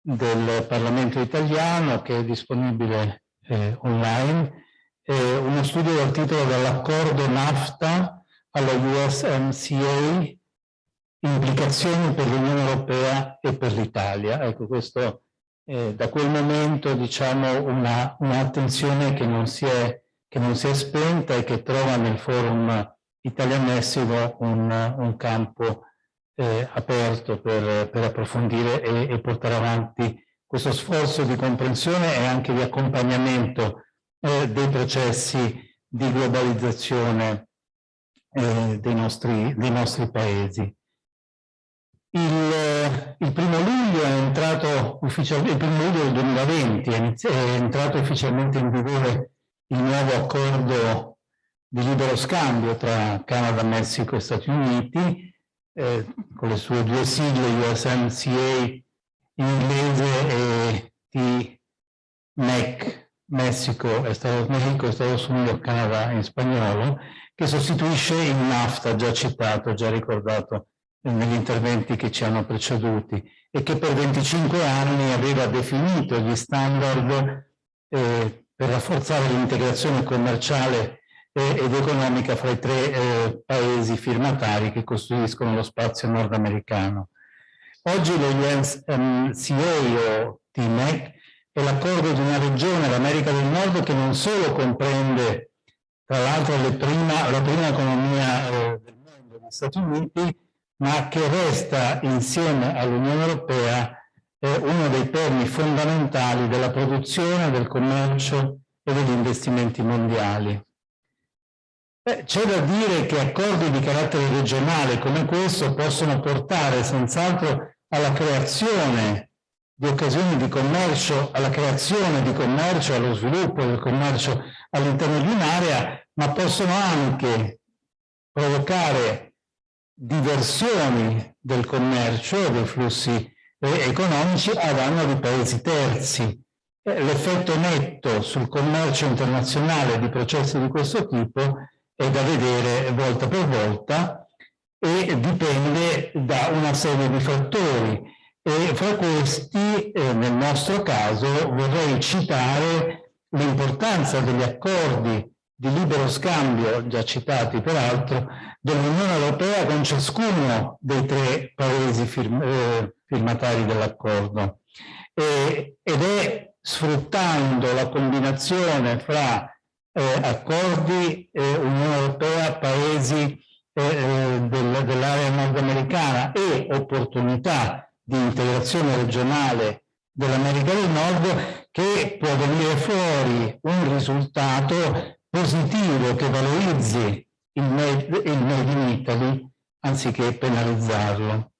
del Parlamento italiano che è disponibile eh, online, uno studio dal titolo dall'accordo NAFTA alla USMCA, implicazioni per l'Unione Europea e per l'Italia. Ecco, questo eh, da quel momento diciamo un'attenzione un che, che non si è spenta e che trova nel forum Italia-Messico un, un campo eh, aperto per, per approfondire e, e, portare avanti questo sforzo di comprensione e anche di accompagnamento eh, dei processi di globalizzazione eh, dei, nostri, dei nostri paesi. Il, il, primo luglio è entrato ufficialmente, il primo luglio del 2020 è, entrato ufficialmente in vigore il nuovo accordo di libero scambio tra Canada, Messico e Stati Uniti, eh, con le sue due sigle USMCA in inglese e TMEC, Messico e Stati Mexico e Stati Uniti e Canada in spagnolo, che sostituisce il NAFTA già citato, già ricordato negli interventi che ci hanno preceduti e che per 25 anni aveva definito gli standard eh, per rafforzare l'integrazione commerciale ed economica fra i tre eh, paesi firmatari che costruiscono lo spazio nordamericano. Oggi lo UNCA o TMEC è l'accordo di una regione, l'America del Nord, che non solo comprende, tra l'altro, la prima economia eh, del mondo, gli Stati Uniti, ma che resta insieme all'Unione Europea uno dei perni fondamentali della produzione, del commercio e degli investimenti mondiali. C'è da dire che accordi di carattere regionale come questo possono portare senz'altro alla creazione di occasioni di commercio, alla creazione di commercio, allo sviluppo del commercio all'interno di un'area, ma possono anche provocare diversioni del commercio dei flussi economici a danno di paesi terzi. L'effetto netto sul commercio internazionale di processi di questo tipo è da vedere volta per volta e dipende da una serie di fattori e fra questi eh, nel nostro caso vorrei citare l'importanza degli accordi di libero scambio, già citati peraltro, dell'Unione Europea con ciascuno dei tre paesi firm eh, firmatari dell'accordo. Ed è sfruttando la combinazione fra eh, accordi eh, Unione Europea, paesi eh, eh del, dell'area nordamericana e opportunità di integrazione regionale dell'America del Nord che può venire fuori un risultato positivo che valorizzi il made, il made in Italy anziché penalizzarlo.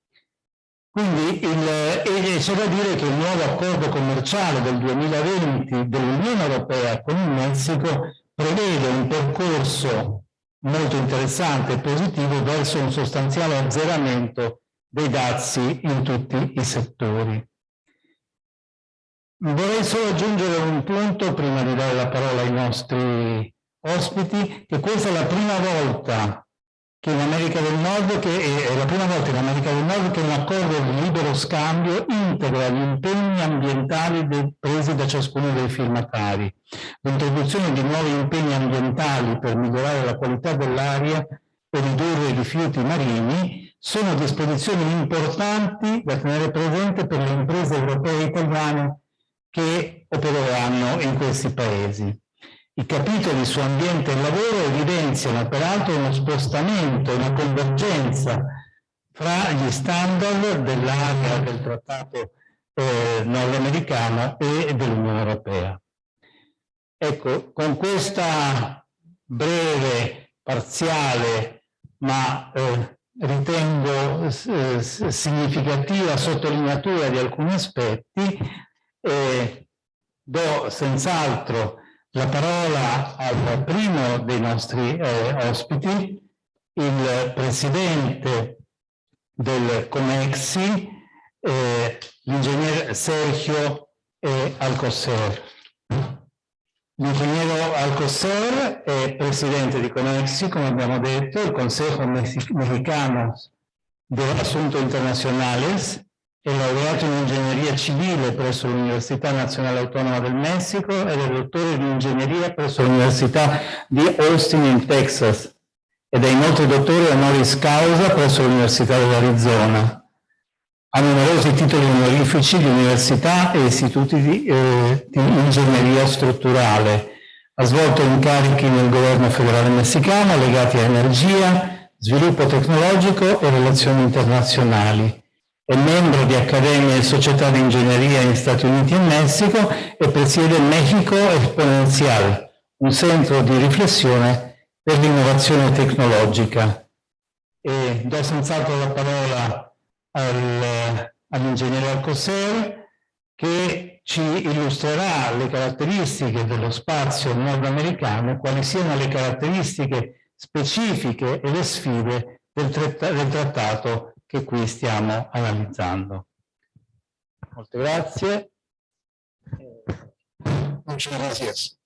Quindi c'è da dire che il nuovo accordo commerciale del 2020 dell'Unione Europea con il Messico prevede un percorso molto interessante e positivo verso un sostanziale azzeramento dei dazi in tutti i settori. Vorrei solo aggiungere un punto prima di dare la parola ai nostri ospiti, che questa è la prima volta che in America del Nord, che è la prima volta in America del Nord che un accordo di libero scambio integra gli impegni ambientali presi da ciascuno dei firmatari. L'introduzione di nuovi impegni ambientali per migliorare la qualità dell'aria e ridurre i rifiuti marini sono disposizioni importanti da tenere presente per le imprese europee e italiane che opereranno in questi paesi. I capitoli su ambiente e lavoro evidenziano peraltro uno spostamento, una convergenza fra gli standard dell'area del trattato eh, nordamericano e dell'Unione Europea. Ecco, con questa breve, parziale, ma eh, ritengo eh, significativa sottolineatura di alcuni aspetti, eh, do senz'altro la parola al primo dei nostri eh, ospiti, il presidente del Comexi, eh, l'ingegner Sergio eh, Alcocer. L'ingegnere Alcocer è presidente di Comexi, come abbiamo detto, il Consejo Mexicano de Asuntos Internacionales, È laureato in ingegneria civile presso l'Università Nazionale Autonoma del Messico ed è dottore di ingegneria presso l'Università di Austin in Texas ed è inoltre dottore honoris causa presso l'Università dell'Arizona. Ha numerosi titoli onorifici di università e istituti di, eh, di ingegneria strutturale. Ha svolto incarichi nel governo federale messicano legati a energia, sviluppo tecnologico e relazioni internazionali. È membro di accademie e società di ingegneria in Stati Uniti e Messico e presiede Mexico Exponencial, un centro di riflessione per l'innovazione tecnologica. E do senz'altro la parola al, all'ingegnere Alcoser che ci illustrerà le caratteristiche dello spazio nordamericano, quali siano le caratteristiche specifiche e le sfide del, del trattato che qui stiamo analizzando. Molte grazie. Muchas gracias.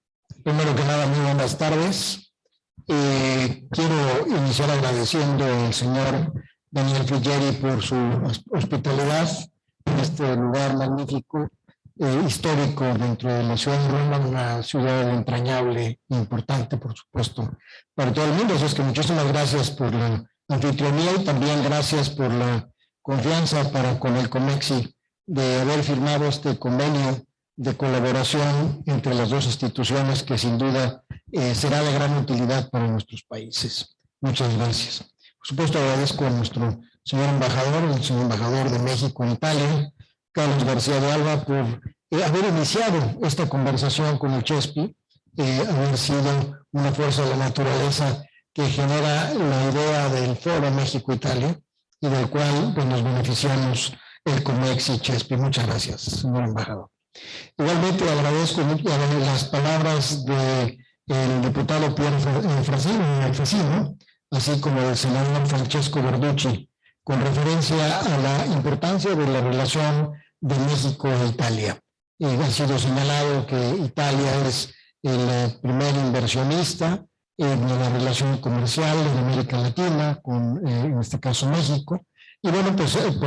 Primero que nada, muy buenas tardes. Eh, quiero iniciar agradeciendo al señor Daniel Friggeri por su hospitalidad en este lugar magnífico, eh, histórico dentro de la ciudad de Roma, una ciudad entrañable importante, por supuesto, para todo el mundo. Así es que muchísimas gracias por la anfitrionía y también gracias por la confianza para con el COMEXI de haber firmado este convenio de colaboración entre las dos instituciones que sin duda eh, será de gran utilidad para nuestros países. Muchas gracias. Por supuesto, agradezco a nuestro señor embajador, el señor embajador de México en Italia, Carlos García de Alba, por eh, haber iniciado esta conversación con el Chespi, eh, haber sido una fuerza de la naturaleza que genera la idea del Foro México-Italia y del cual pues, nos beneficiamos el COMEX y Chespi. Muchas gracias, señor embajador. Igualmente agradezco las palabras del diputado Pierre Frasino, así como del senador Francesco Verducci, con referencia a la importancia de la relación de México e Italia. ha sido señalado que Italia es el eh, primer inversionista en la relación comercial en América Latina, con eh, en este caso México. Y bueno, pues eh,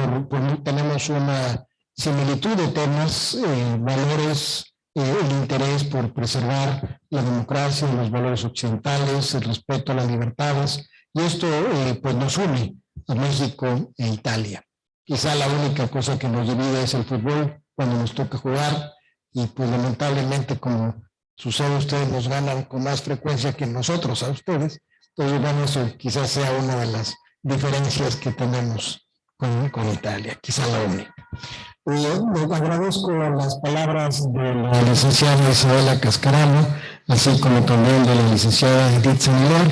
tenemos una similitud de temas, valores, el interés por preservar la democracia, los valores occidentales, el respeto a las libertades, y esto eh, pues nos une a México e Italia. Quizá la única cosa que nos divide es el fútbol cuando nos toca jugar y pues lamentablemente como sucede ustedes nos ganan con más frecuencia que nosotros a ustedes. Entonces bueno, eso quizás sea una de las diferencias que tenemos con, con Italia, quizá la única. Agradezco las palabras de la licenciada Isabela Cascarano, así como también de la licenciada Edith Semilar,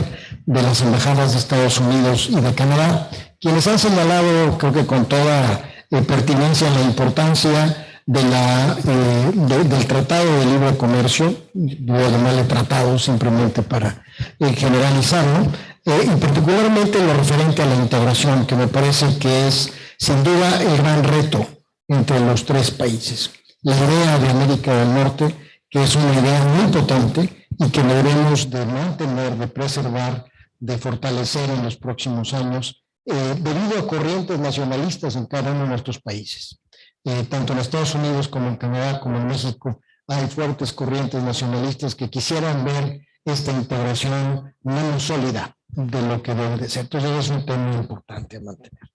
de las embajadas de Estados Unidos y de Canadá, quienes han señalado, creo que con toda eh, pertinencia, la importancia eh, del Tratado de Libre Comercio, digo de mal tratado simplemente para eh, generalizarlo, y particularmente lo referente a la integración, que me parece que es sin duda el gran reto entre los tres países. La idea de América del Norte, que es una idea muy potente y que debemos de mantener, de preservar de fortalecer en los próximos años eh, debido a corrientes nacionalistas en cada uno de nuestros países. Eh, tanto en Estados Unidos como en Canadá como en México hay fuertes corrientes nacionalistas que quisieran ver esta integración menos sólida de lo que debe de ser. Entonces es un tema importante a mantener.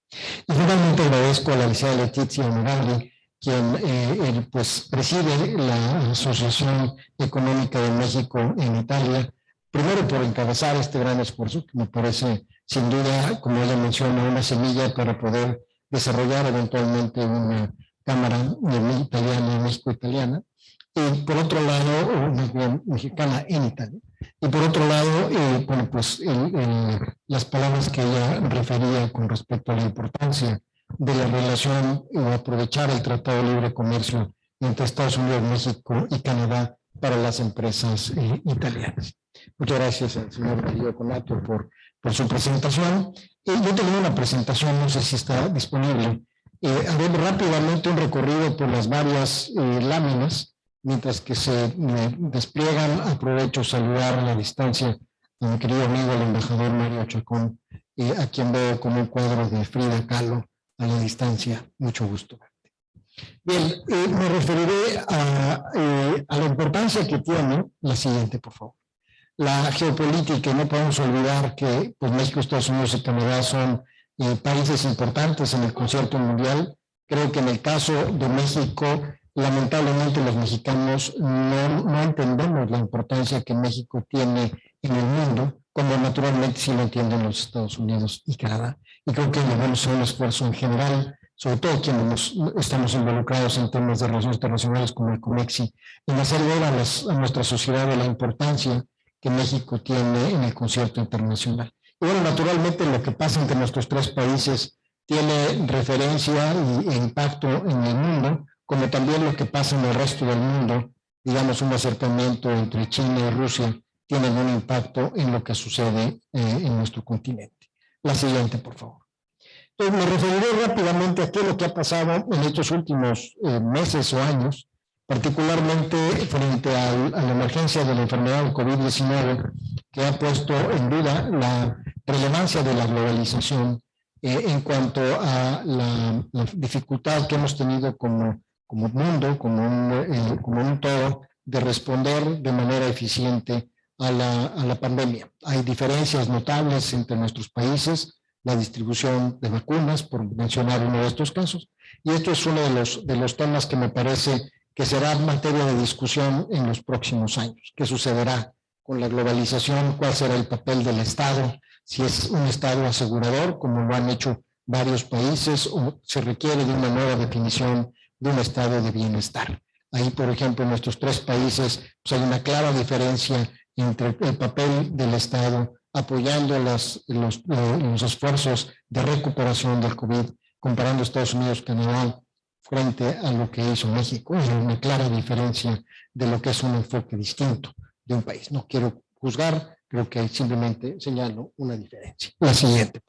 Y finalmente agradezco a la licenciada Letizia Morales, quien eh, pues, preside la Asociación Económica de México en Italia, primero por encabezar este gran esfuerzo, que me parece sin duda, como ella menciona, una semilla para poder desarrollar eventualmente una Cámara Italiana, México-Italiana, y por otro lado, una mexicana en Italia. Y por otro lado, eh, bueno, pues las palabras que ella refería con respecto a la importancia de la relación o aprovechar el Tratado de Libre Comercio entre Estados Unidos, México y Canadá para las empresas eh, italianas. Muchas gracias al señor Darío Conato por, por su presentación. Eh, yo tengo una presentación, no sé si está disponible. Eh, rápidamente un recorrido por las varias eh, láminas, mientras que se despliegan. Aprovecho saludar a la distancia a mi querido amigo el embajador Mario Chacón, a quien veo como un cuadro de Frida Kahlo a la distancia. Mucho gusto. Bien, eh, me referiré a, eh, a, la importancia que tiene la siguiente, por favor. La geopolítica, no podemos olvidar que pues, México, Estados Unidos y Canadá son países importantes en el concierto mundial. Creo que en el caso de México, lamentablemente los mexicanos no, no entendemos la importancia que México tiene en el mundo, como naturalmente sí lo entienden los Estados Unidos y Canadá. Y creo que debemos hacer un esfuerzo en general sobre todo quienes estamos involucrados en temas de relaciones internacionales como el COMEXI, en hacer ver a, nuestra sociedad de la importancia que México tiene en el concierto internacional. Y bueno, naturalmente lo que pasa entre nuestros tres países tiene referencia e impacto en el mundo, como también lo que pasa en el resto del mundo, digamos un acercamiento entre China y Rusia, tiene un impacto en lo que sucede eh, en nuestro continente. La siguiente, por favor. Me referiré rápidamente a qué es lo que ha pasado en estos últimos eh, meses o años, particularmente frente a la emergencia de la enfermedad del COVID-19, que ha puesto en duda la relevancia de la globalización eh, en cuanto a la, dificultad que hemos tenido como, como mundo, como un, eh, como un todo, de responder de manera eficiente a la, a la pandemia. Hay diferencias notables entre nuestros países, la distribución de vacunas, por mencionar uno de estos casos. Y esto es uno de los, de los temas que me parece que será materia de discusión en los próximos años. ¿Qué sucederá con la globalización? ¿Cuál será el papel del Estado? Si es un Estado asegurador, como lo han hecho varios países, o se requiere de una nueva definición de un estado de bienestar. Ahí, por ejemplo, en nuestros tres países pues hay una clara diferencia entre el papel del Estado apoyando los, los, esfuerzos de recuperación del COVID, comparando Estados Unidos, Canadá, frente a lo que hizo México. Hay una clara diferencia de lo que es un enfoque distinto de un país. No quiero juzgar, creo que simplemente señalo una diferencia. La siguiente.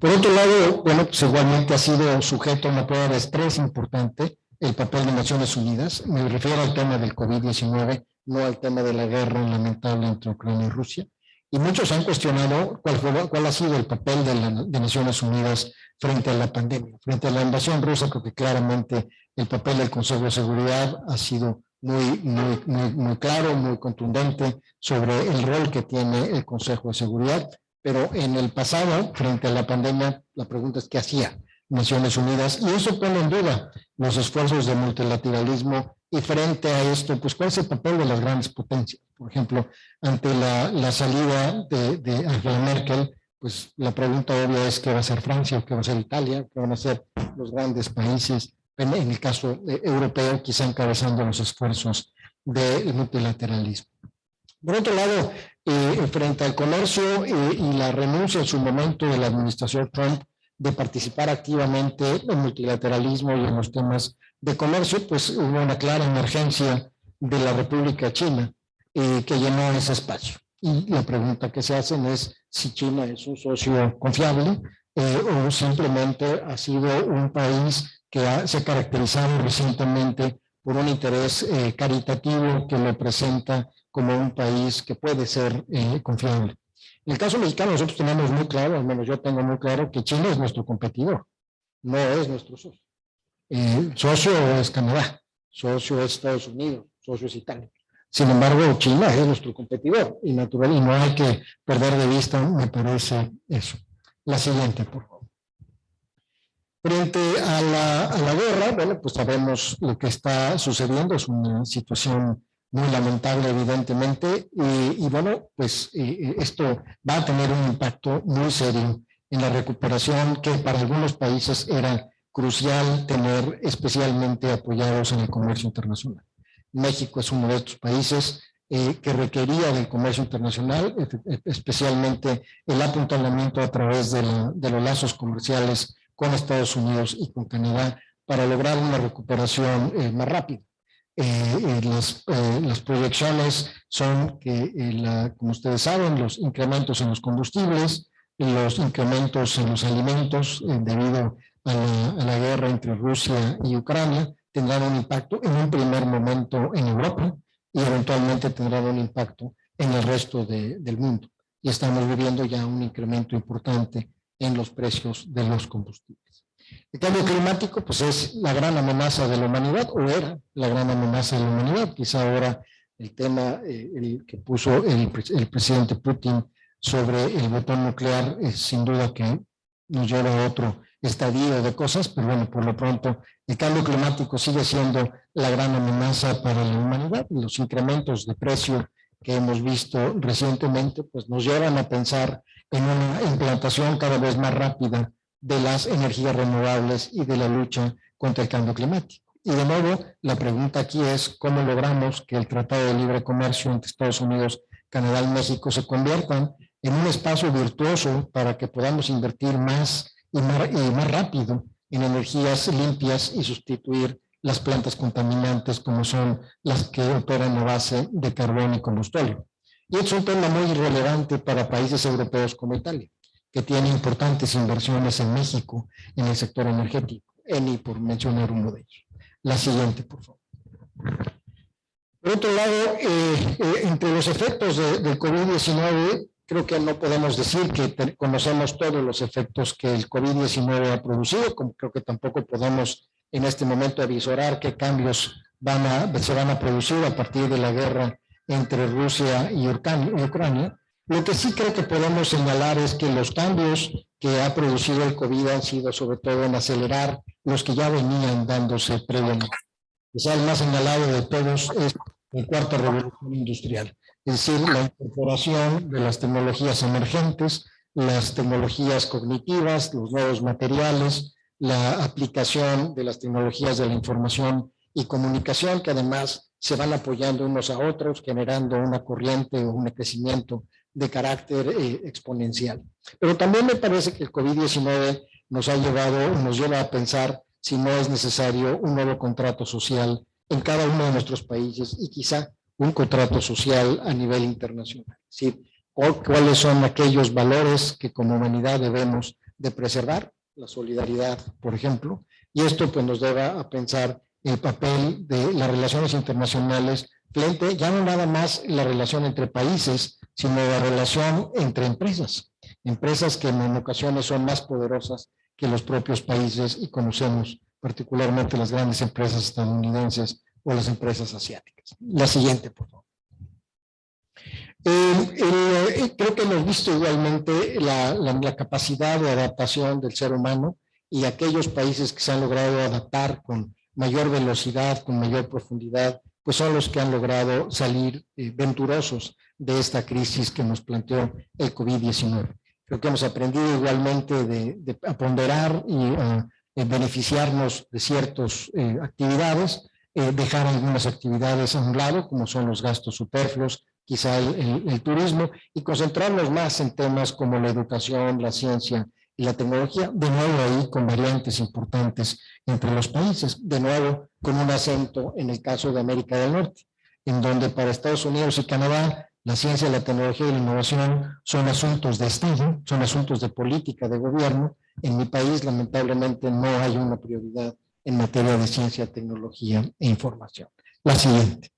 Por otro lado, bueno, pues igualmente ha sido sujeto a una prueba de estrés importante el papel de Naciones Unidas. Me refiero al tema del COVID-19, no al tema de la guerra lamentable entre Ucrania y Rusia. Y muchos han cuestionado cuál, cuál ha sido el papel de, las Naciones Unidas frente a la pandemia. Frente a la invasión rusa, creo que claramente el papel del Consejo de Seguridad ha sido muy, muy, muy, claro, muy contundente sobre el rol que tiene el Consejo de Seguridad. Pero en el pasado, frente a la pandemia, la pregunta es qué hacía Naciones Unidas. Y eso pone en duda los esfuerzos de multilateralismo y frente a esto, pues, ¿cuál es el papel de las grandes potencias? Por ejemplo, ante la, salida de, Angela Merkel, pues la pregunta obvia es qué va a ser Francia, qué va a ser Italia, qué van a ser los grandes países, en, el caso europeo, quizá encabezando los esfuerzos del multilateralismo. Por otro lado, eh, frente al comercio eh, y la renuncia en su momento de la administración Trump de participar activamente en multilateralismo y en los temas de comercio, pues hubo una clara emergencia de la República China eh, que llenó ese espacio. Y la pregunta que se hacen es si China es un socio confiable eh, o simplemente ha sido un país que se ha caracterizado recientemente por un interés eh, caritativo que lo presenta como un país que puede ser confiable. En el caso mexicano nosotros tenemos muy claro, al menos yo tengo muy claro, que China es nuestro competidor, no es nuestro socio. Eh, socio es Canadá, socio es Estados Unidos, socio es Italia. Sin embargo, China es nuestro competidor y natural, y no hay que perder de vista, me parece eso. La siguiente, por favor. Frente a la, a la guerra, bueno, pues sabemos lo que está sucediendo, es una situación muy lamentable, evidentemente, y, y bueno, pues esto va a tener un impacto muy serio en la recuperación que para algunos países era crucial tener especialmente apoyados en el comercio internacional. México es uno de estos países eh, que requería del comercio internacional, especialmente el apuntalamiento a través de, los lazos comerciales con Estados Unidos y con Canadá para lograr una recuperación eh, más rápida. Eh, las, proyecciones son que, como ustedes saben, los incrementos en los combustibles, los incrementos en los alimentos debido a la, guerra entre Rusia y Ucrania tendrán un impacto en un primer momento en Europa y eventualmente tendrán un impacto en el resto del mundo. Y estamos viviendo ya un incremento importante en los precios de los combustibles. El cambio climático pues es la gran amenaza de la humanidad, o era la gran amenaza de la humanidad. Quizá ahora el tema eh, que puso el, el, presidente Putin sobre el botón nuclear es sin duda que nos lleva a otro estadio de cosas, pero bueno, por lo pronto el cambio climático sigue siendo la gran amenaza para la humanidad. Los incrementos de precio que hemos visto recientemente pues nos llevan a pensar en una implantación cada vez más rápida de las energías renovables y de la lucha contra el cambio climático. Y de nuevo, la pregunta aquí es cómo logramos que el Tratado de Libre Comercio entre Estados Unidos, Canadá y México se conviertan en un espacio virtuoso para que podamos invertir más y más, y más rápido en energías limpias y sustituir las plantas contaminantes como son las que operan a base de carbón y combustible. Y es un tema muy relevante para países europeos como Italia que tiene importantes inversiones en México en el sector energético, ENI por mencionar uno de ellos. La siguiente, por favor. Por otro lado, eh, eh, entre los efectos del COVID-19, creo que no podemos decir que conocemos todos los efectos que el COVID-19 ha producido, como creo que tampoco podemos en este momento avisorar qué cambios van a, se van a producir a partir de la guerra entre Rusia y Ucrania, lo que sí creo que podemos señalar es que los cambios que ha producido el COVID han sido sobre todo en acelerar los que ya venían dándose previamente. Quizá el más señalado de todos es la cuarta revolución industrial, es decir, la incorporación de las tecnologías emergentes, las tecnologías cognitivas, los nuevos materiales, la aplicación de las tecnologías de la información y comunicación, que además se van apoyando unos a otros, generando una corriente o un crecimiento de carácter eh, exponencial. Pero también me parece que el COVID-19 nos ha llevado, nos lleva a pensar si no es necesario un nuevo contrato social en cada uno de nuestros países y quizá un contrato social a nivel internacional. ¿sí? ¿Cuáles son aquellos valores que como humanidad debemos de preservar? La solidaridad, por ejemplo. Y esto pues nos lleva a pensar el papel de las relaciones internacionales frente, ya no nada más la relación entre países, sino la relación entre empresas. Empresas que en ocasiones son más poderosas que los propios países y conocemos particularmente las grandes empresas estadounidenses o las empresas asiáticas. La siguiente, por favor. Eh, creo que hemos visto igualmente la, la, capacidad de adaptación del ser humano y aquellos países que se han logrado adaptar con mayor velocidad, con mayor profundidad, pues son los que han logrado salir eh, venturosos de esta crisis que nos planteó el COVID-19. Creo que hemos aprendido igualmente de, a ponderar y a beneficiarnos de ciertas eh, actividades, eh, dejar algunas actividades a un lado, como son los gastos superfluos, quizá el, turismo, y concentrarnos más en temas como la educación, la ciencia y la tecnología, de nuevo ahí con variantes importantes entre los países, de nuevo con un acento en el caso de América del Norte, en donde para Estados Unidos y Canadá la ciencia, la tecnología y la innovación son asuntos de Estado, son asuntos de política, de gobierno. En mi país, lamentablemente, no hay una prioridad en materia de ciencia, tecnología e información. La siguiente.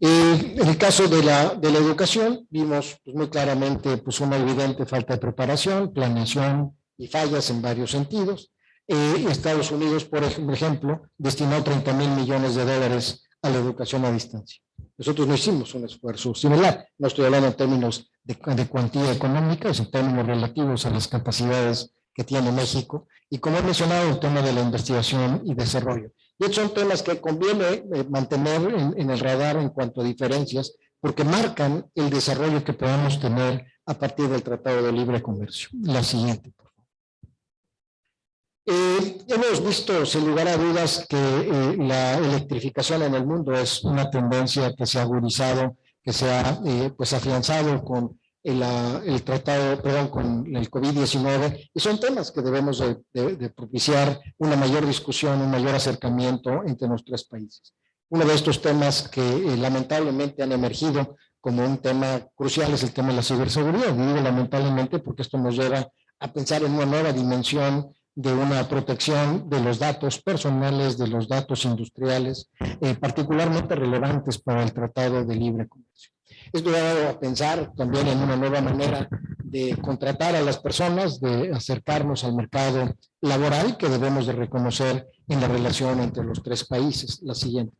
Eh, en el caso de la, de la educación, vimos pues, muy claramente pues, una evidente falta de preparación, planeación y fallas en varios sentidos. Eh, Estados Unidos, por ejemplo, destinó 30 mil millones de dólares a la educación a distancia. Nosotros no hicimos un esfuerzo similar. No estoy hablando en términos de, cuantía económica, en términos relativos a las capacidades que tiene México. Y como he mencionado, el tema de la investigación y desarrollo. Y estos son temas que conviene eh, mantener en, el radar en cuanto a diferencias, porque marcan el desarrollo que podemos tener a partir del Tratado de Libre Comercio. La siguiente. Eh, hemos visto, sin lugar a dudas, que eh, la electrificación en el mundo es una tendencia que se ha agudizado, que se ha eh, pues afianzado con el, el, tratado, perdón, con el COVID-19, y son temas que debemos de, propiciar una mayor discusión, un mayor acercamiento entre nuestros países. Uno de estos temas que lamentablemente han emergido como un tema crucial es el tema de la ciberseguridad. Digo lamentablemente porque esto nos lleva a pensar en una nueva dimensión de una protección de los datos personales, de los datos industriales, eh, particularmente relevantes para el Tratado de Libre Comercio. Esto dado a pensar también en una nueva manera de contratar a las personas, de acercarnos al mercado laboral que debemos de reconocer en la relación entre los tres países. La siguiente.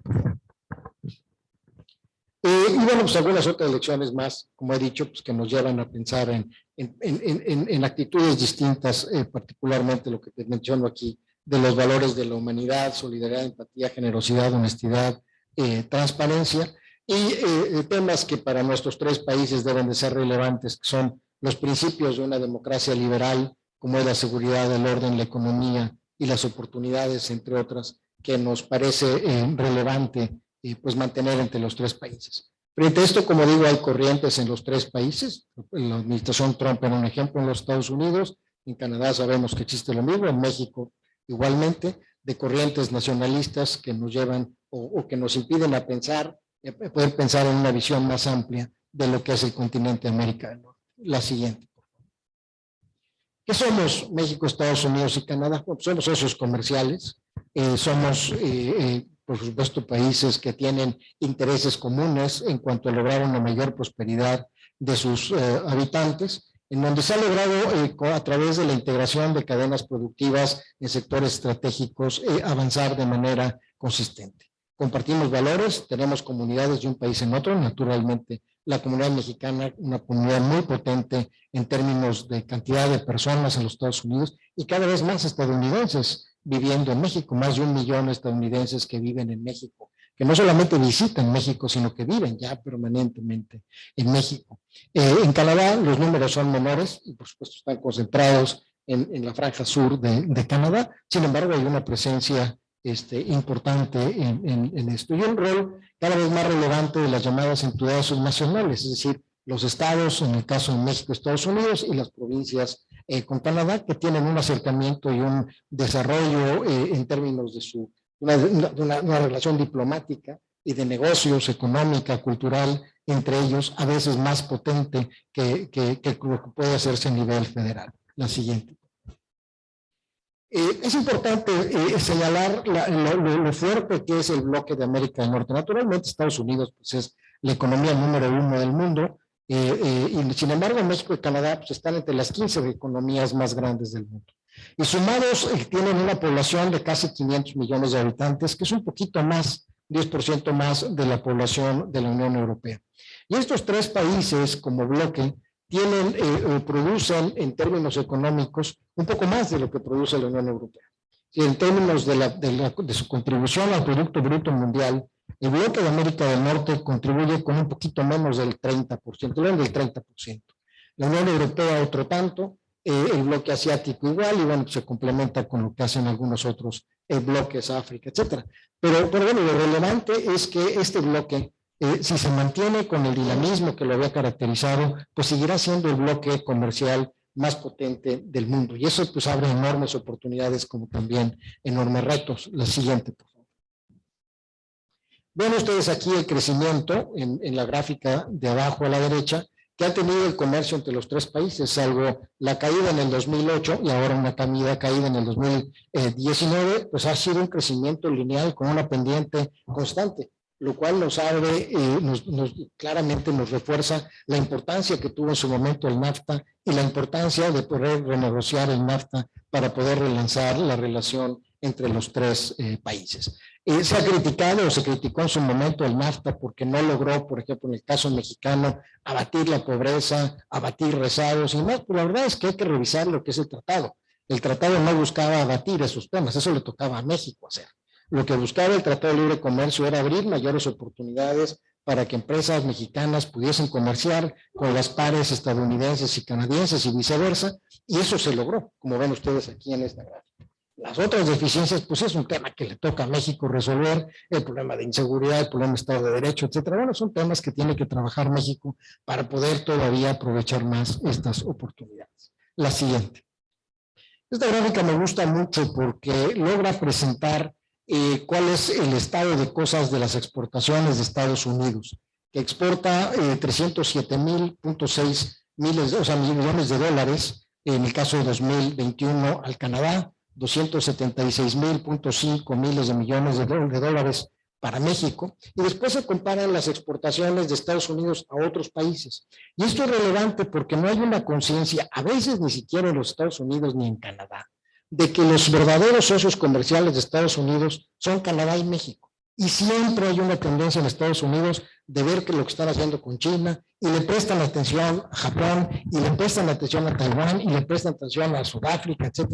Eh, y bueno, pues algunas otras lecciones más, como he dicho, pues que nos llevan a pensar en, en, en, en actitudes distintas, eh, particularmente lo que te menciono aquí, de los valores de la humanidad, solidaridad, empatía, generosidad, honestidad, eh, transparencia, y temas que para nuestros tres países deben de ser relevantes, que son los principios de una democracia liberal, como es la seguridad, el orden, la economía y las oportunidades, entre otras, que nos parece relevante y pues mantener entre los tres países. Frente a esto, como digo, hay corrientes en los tres países. La administración Trump era un ejemplo en los Estados Unidos, en Canadá sabemos que existe lo mismo, en México igualmente, de corrientes nacionalistas que nos llevan o, que nos impiden a pensar, poder pensar en una visión más amplia de lo que es el continente americano. La siguiente. ¿Qué somos México, Estados Unidos y Canadá? somos socios comerciales, eh, somos eh, eh, por supuesto, países que tienen intereses comunes en cuanto a lograr una mayor prosperidad de sus eh, habitantes, en donde se ha logrado eh, a través de la integración de cadenas productivas en sectores estratégicos eh, avanzar de manera consistente. Compartimos valores, tenemos comunidades de un país en otro, naturalmente la comunidad mexicana, una comunidad muy potente en términos de cantidad de personas en los Estados Unidos y cada vez más estadounidenses viviendo en México, más de un millón de estadounidenses que viven en México, que no solamente visitan México, sino que viven ya permanentemente en México. Eh, en Canadá los números son menores y por supuesto están concentrados en, la franja sur de, Canadá, sin embargo hay una presencia este, importante en, esto y un rol cada vez más relevante de las llamadas entidades nacionales, es decir, los estados, en el caso de México, Estados Unidos y las provincias eh, con Canadá, que tienen un acercamiento y un desarrollo eh, en términos de su, una, relación diplomática y de negocios, económica, cultural, entre ellos, a veces más potente que, que, que puede hacerse a nivel federal. La siguiente. Eh, es importante señalar lo, fuerte que es el bloque de América del Norte. Naturalmente, Estados Unidos pues, es la economía número uno del mundo, eh, eh, y sin embargo, México y Canadá pues, están entre las 15 economías más grandes del mundo. Y sumados eh, tienen una población de casi 500 millones de habitantes, que es un poquito más, 10% más de la población de la Unión Europea. Y estos tres países como bloque tienen, producen en términos económicos un poco más de lo que produce la Unión Europea. Y en términos de su contribución al Producto Bruto Mundial, el bloque de América del Norte contribuye con un poquito menos del 30%, del 30%. La Unión Europea otro tanto, eh, el bloque asiático igual, y bueno, se complementa con lo que hacen algunos otros eh, bloques, África, etcétera. Pero, pero bueno, lo relevante es que este bloque, eh, si se mantiene con el dinamismo que lo había caracterizado, pues seguirá siendo el bloque comercial más potente del mundo. Y eso pues abre enormes oportunidades como también enormes retos. La siguiente, por Ven ustedes aquí el crecimiento en, la gráfica de abajo a la derecha que ha tenido el comercio entre los tres países, salvo la caída en el 2008 y ahora una caída, caída en el 2019, pues ha sido un crecimiento lineal con una pendiente constante, lo cual nos abre, eh, nos, claramente nos refuerza la importancia que tuvo en su momento el NAFTA y la importancia de poder renegociar el NAFTA para poder relanzar la relación entre los tres eh, países. Eh, se ha criticado o se criticó en su momento el NAFTA porque no logró, por ejemplo, en el caso mexicano, abatir la pobreza, abatir rezados y más, pero la verdad es que hay que revisar lo que es el tratado. El tratado no buscaba abatir esos temas, eso le tocaba a México hacer. Lo que buscaba el Tratado de Libre Comercio era abrir mayores oportunidades para que empresas mexicanas pudiesen comerciar con las pares estadounidenses y canadienses y viceversa, y eso se logró, como ven ustedes aquí en esta gráfica. Las otras deficiencias, pues es un tema que le toca a México resolver, el problema de inseguridad, el problema de Estado de Derecho, etcétera. Bueno, son temas que tiene que trabajar México para poder todavía aprovechar más estas oportunidades. La siguiente. Esta gráfica me gusta mucho porque logra presentar eh, cuál es el estado de cosas de las exportaciones de Estados Unidos, que exporta eh, 307.6 miles, o sea, millones de dólares en el caso de 2021 al Canadá, 276.5 miles de millones de, dólares para México, y después se comparan las exportaciones de Estados Unidos a otros países. Y esto es relevante porque no hay una conciencia, a veces ni siquiera en los Estados Unidos ni en Canadá, de que los verdaderos socios comerciales de Estados Unidos son Canadá y México. Y siempre hay una tendencia en Estados Unidos de ver que lo que están haciendo con China, y le prestan atención a Japón, y le prestan atención a Taiwán, y le prestan atención a Sudáfrica, etc.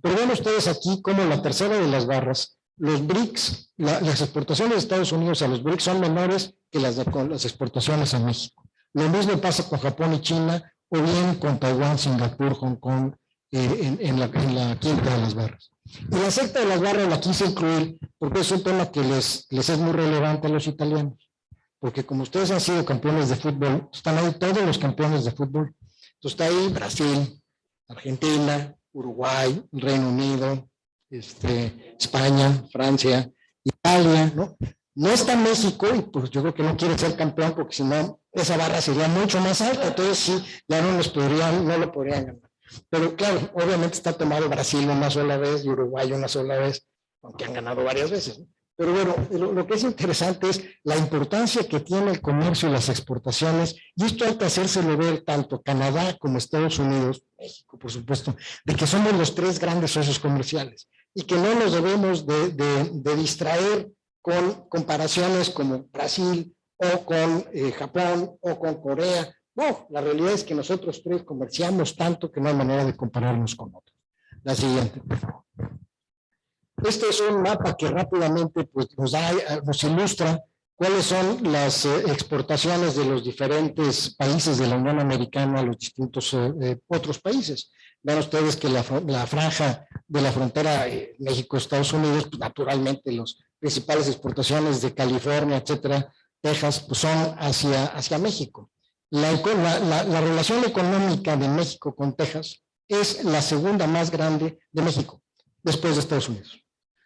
Pero ven ustedes aquí como la tercera de las barras los BRICS, las exportaciones de Estados Unidos a los BRICS son menores que las, las exportaciones a México. Lo mismo pasa con Japón y China, o bien con Taiwán, Singapur, Hong Kong, eh, en, la, quinta de las barras. Y la secta de las barras la quise incluir porque es un tema que les, les es muy relevante a los italianos. Porque como ustedes han sido campeones de fútbol, están ahí todos los campeones de fútbol. Entonces está ahí Brasil, Argentina, Uruguay, Reino Unido, este, España, Francia, Italia, ¿no? No está México y pues yo creo que no quiere ser campeón porque si no, esa barra sería mucho más alta, entonces sí, ya no nos podrían, no lo podrían ganar. Pero claro, obviamente está tomado Brasil una sola vez y Uruguay una sola vez, aunque han ganado varias veces. Pero bueno, lo, que es interesante es la importancia que tiene el comercio y las exportaciones, y esto hay que hacérselo ver tanto Canadá como Estados Unidos, México por supuesto, de que somos los tres grandes socios comerciales y que no nos debemos de, distraer con comparaciones como Brasil o con eh, Japón o con Corea. No, la realidad es que nosotros tres comerciamos tanto que no hay manera de compararnos con otros. La siguiente, por favor. Este es un mapa que rápidamente pues, nos, da, nos ilustra cuáles son las eh, exportaciones de los diferentes países de la Unión Americana a los distintos eh, otros países. Vean ustedes que la, franja de la frontera eh, México-Estados Unidos, pues naturalmente las principales exportaciones de California, etcétera, Texas, pues son hacia, hacia México. La, la, relación económica de México con Texas es la segunda más grande de México, después de Estados Unidos.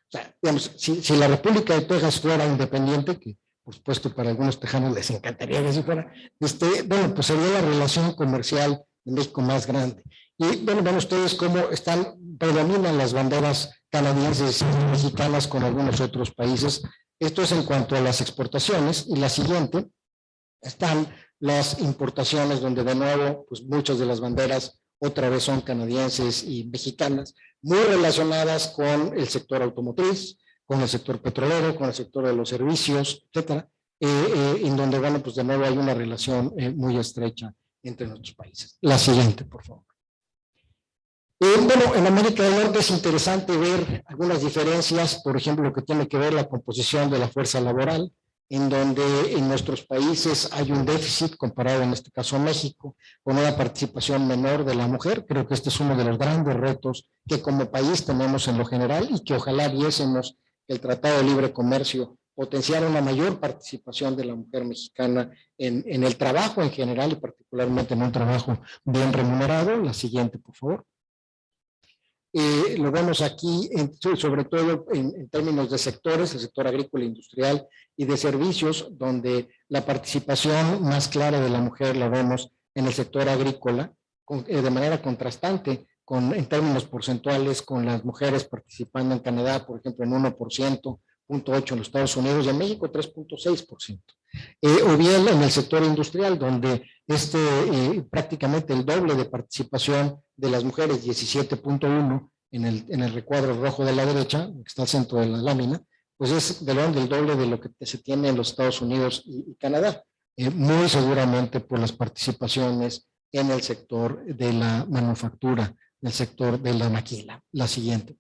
O sea, digamos, si, si la República de Texas fuera independiente, que por supuesto para algunos tejanos les encantaría que así fuera, este, bueno, pues sería la relación comercial de México más grande. Y bueno, ven ustedes cómo están, predominan las banderas canadienses y mexicanas con algunos otros países. Esto es en cuanto a las exportaciones. Y la siguiente, están las importaciones, donde de nuevo, pues muchas de las banderas otra vez son canadienses y mexicanas, muy relacionadas con el sector automotriz, con el sector petrolero, con el sector de los servicios, etcétera, eh, eh, en donde, bueno, pues de nuevo hay una relación eh, muy estrecha entre nuestros países. La siguiente, por favor. Eh, bueno, en América del Norte es interesante ver algunas diferencias, por ejemplo, lo que tiene que ver la composición de la fuerza laboral, en donde en nuestros países hay un déficit comparado en este caso a México, con una participación menor de la mujer. Creo que este es uno de los grandes retos que como país tenemos en lo general y que ojalá viésemos el Tratado de Libre Comercio potenciar una mayor participación de la mujer mexicana en, en el trabajo en general y particularmente en un trabajo bien remunerado. La siguiente, por favor. Eh, lo vemos aquí, sobre todo en, términos de sectores, el sector agrícola industrial y de servicios, donde la participación más clara de la mujer la vemos en el sector agrícola, eh, de manera contrastante, con, en términos porcentuales, con las mujeres participando en Canadá, por ejemplo, en 1%, 0.8 en los Estados Unidos y en México 3.6%. Eh, o bien en el sector industrial, donde este prácticamente el doble de participación de las mujeres, 17.1 en el, en el recuadro rojo de la derecha, que está al centro de la lámina, pues es del del doble de lo que se tiene en los Estados Unidos y, Canadá, eh, muy seguramente por las participaciones en el sector de la manufactura, el sector de la maquila. La siguiente.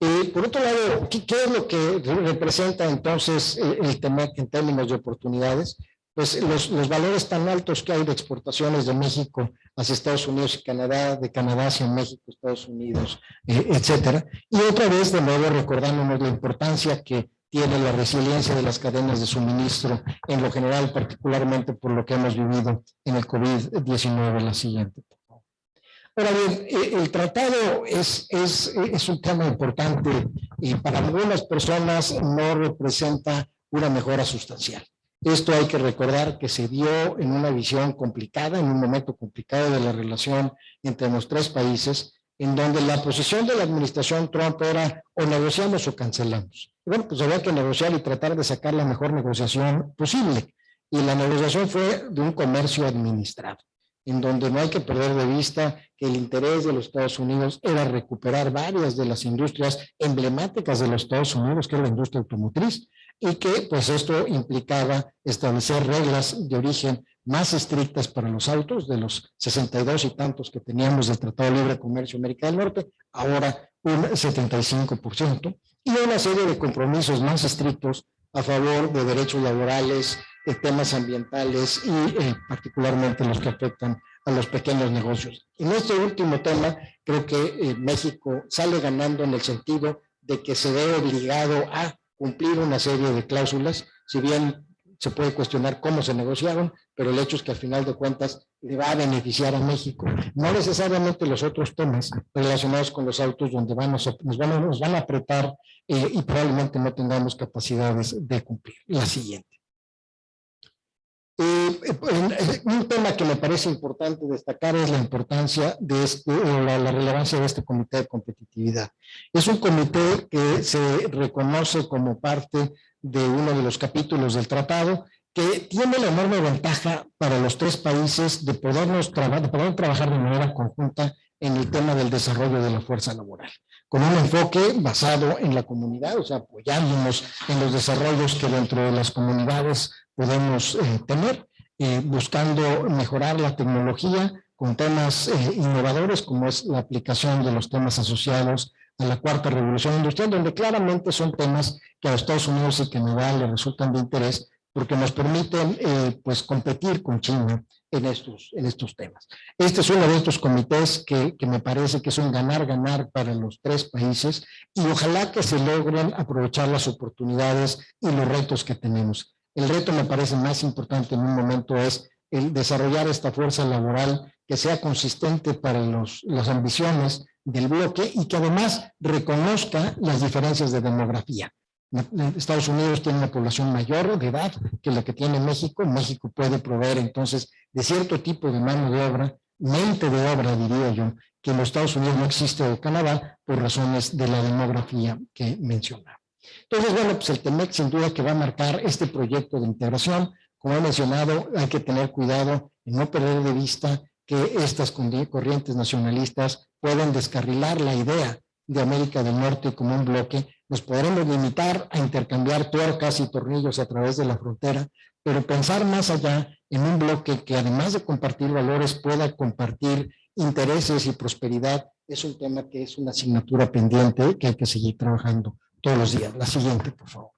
Eh, por otro lado, ¿qué, es lo que representa entonces eh, el tema en términos de oportunidades? Pues los, valores tan altos que hay de exportaciones de México hacia Estados Unidos y Canadá, de Canadá hacia México, Estados Unidos, eh, etcétera. Y otra vez, de nuevo, recordándonos la importancia que tiene la resiliencia de las cadenas de suministro en lo general, particularmente por lo que hemos vivido en el COVID-19, la siguiente. Ahora bien, eh, el tratado es, es, es un tema importante y para algunas personas no representa una mejora sustancial. Esto hay que recordar que se dio en una visión complicada, en un momento complicado de la relación entre los tres países, en donde la posición de la administración Trump era o negociamos o cancelamos. bueno, pues había que negociar y tratar de sacar la mejor negociación posible. Y la negociación fue de un comercio administrado, en donde no hay que perder de vista que el interés de los Estados Unidos era recuperar varias de las industrias emblemáticas de los Estados Unidos, que es la industria automotriz, y que pues esto implicaba establecer reglas de origen más estrictas para los autos, de los 62 y tantos que teníamos del Tratado de Libre Comercio América del Norte, ahora un 75%, y una serie de compromisos más estrictos a favor de derechos laborales, de temas ambientales y eh, particularmente los que afectan a los pequeños negocios. En este último tema, creo que eh, México sale ganando en el sentido de que se ve obligado a cumplir una serie de cláusulas, si bien se puede cuestionar cómo se negociaron, pero el hecho es que al final de cuentas le va a beneficiar a México. No necesariamente los otros temas relacionados con los autos donde vamos nos, van a, nos van a apretar eh, y probablemente no tengamos capacidades de cumplir. La siguiente. Eh, eh, un tema que me parece importante destacar es la importancia de este, la, la, relevancia de este comité de competitividad. Es un comité que se reconoce como parte de uno de los capítulos del tratado que tiene la enorme ventaja para los tres países de, podernos de poder trabajar de manera conjunta en el tema del desarrollo de la fuerza laboral, con un enfoque basado en la comunidad, o sea, apoyándonos en los desarrollos que dentro de las comunidades podemos eh, tener, eh, buscando mejorar la tecnología con temas eh, innovadores como es la aplicación de los temas asociados a la cuarta revolución industrial, donde claramente son temas que a Estados Unidos y Canadá les resultan de interés porque nos permiten eh, pues competir con China en estos, en estos temas. Este es uno de estos comités que, que me parece que es un ganar-ganar para los tres países y ojalá que se logren aprovechar las oportunidades y los retos que tenemos. El reto me parece más importante en un momento es el desarrollar esta fuerza laboral que sea consistente para los, las ambiciones del bloque y que además reconozca las diferencias de demografía. Estados Unidos tiene una población mayor de edad que la que tiene México. México puede proveer entonces de cierto tipo de mano de obra, mente de obra diría yo, que en los Estados Unidos no existe o Canadá por razones de la demografía que mencionaba. Entonces, bueno, pues el TEMEC sin duda que va a marcar este proyecto de integración. Como he mencionado, hay que tener cuidado en no perder de vista que estas corrientes nacionalistas pueden descarrilar la idea de América del Norte como un bloque, nos podremos limitar a intercambiar tuercas y tornillos a través de la frontera, pero pensar más allá en un bloque que además de compartir valores pueda compartir intereses y prosperidad es un tema que es una asignatura pendiente que hay que seguir trabajando todos los días. La siguiente, por favor.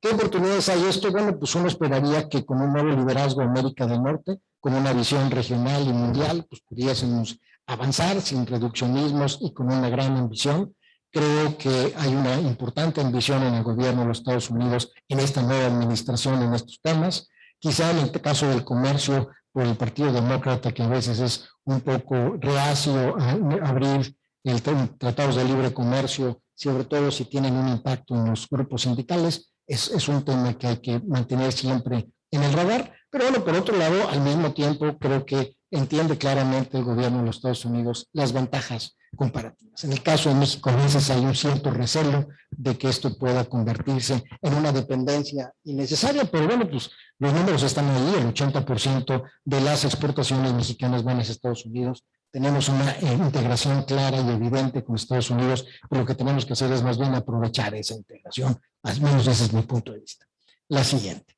¿Qué oportunidades hay esto? Bueno, pues uno esperaría que con un nuevo liderazgo de América del Norte, con una visión regional y mundial, pues pudiésemos avanzar sin reduccionismos y con una gran ambición. Creo que hay una importante ambición en el gobierno de los Estados Unidos en esta nueva administración en estos temas. Quizá en el caso del comercio por el Partido Demócrata, que a veces es un poco reacio a abrir el tratados de libre comercio, sobre todo si tienen un impacto en los grupos sindicales, es, es un tema que hay que mantener siempre en el radar. Pero bueno, por otro lado, al mismo tiempo, creo que entiende claramente el gobierno de los Estados Unidos las ventajas comparativas. En el caso de México, a veces hay un cierto recelo de que esto pueda convertirse en una dependencia innecesaria, pero bueno, pues los números están ahí, el 80% de las exportaciones mexicanas van a Estados Unidos, tenemos una eh, integración clara y evidente con Estados Unidos, pero lo que tenemos que hacer es más bien aprovechar esa integración, al menos ese es mi punto de vista. La siguiente.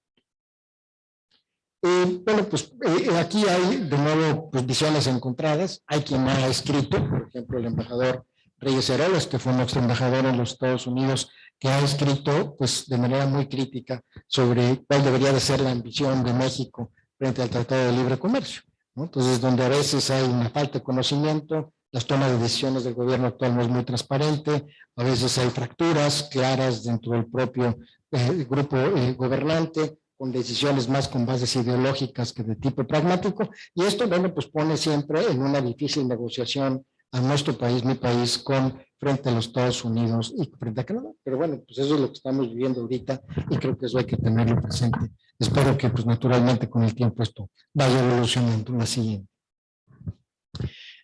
Eh, bueno, pues eh, aquí hay de nuevo pues, visiones encontradas. Hay quien ha escrito, por ejemplo, el embajador Reyes Heroles, que fue nuestro embajador en los Estados Unidos, que ha escrito pues, de manera muy crítica sobre cuál debería de ser la ambición de México frente al Tratado de Libre Comercio. Entonces, donde a veces hay una falta de conocimiento, las tomas de decisiones del gobierno actual no es muy transparente, a veces hay fracturas claras dentro del propio eh, grupo gobernante, con decisiones más con bases ideológicas que de tipo pragmático, y esto, bueno, pues pone siempre en una difícil negociación a nuestro país, mi país, con frente a los Estados Unidos y frente a Canadá. Pero bueno, pues eso es lo que estamos viviendo ahorita y creo que eso hay que tenerlo presente. Espero que, pues naturalmente, con el tiempo esto vaya evolucionando. La siguiente.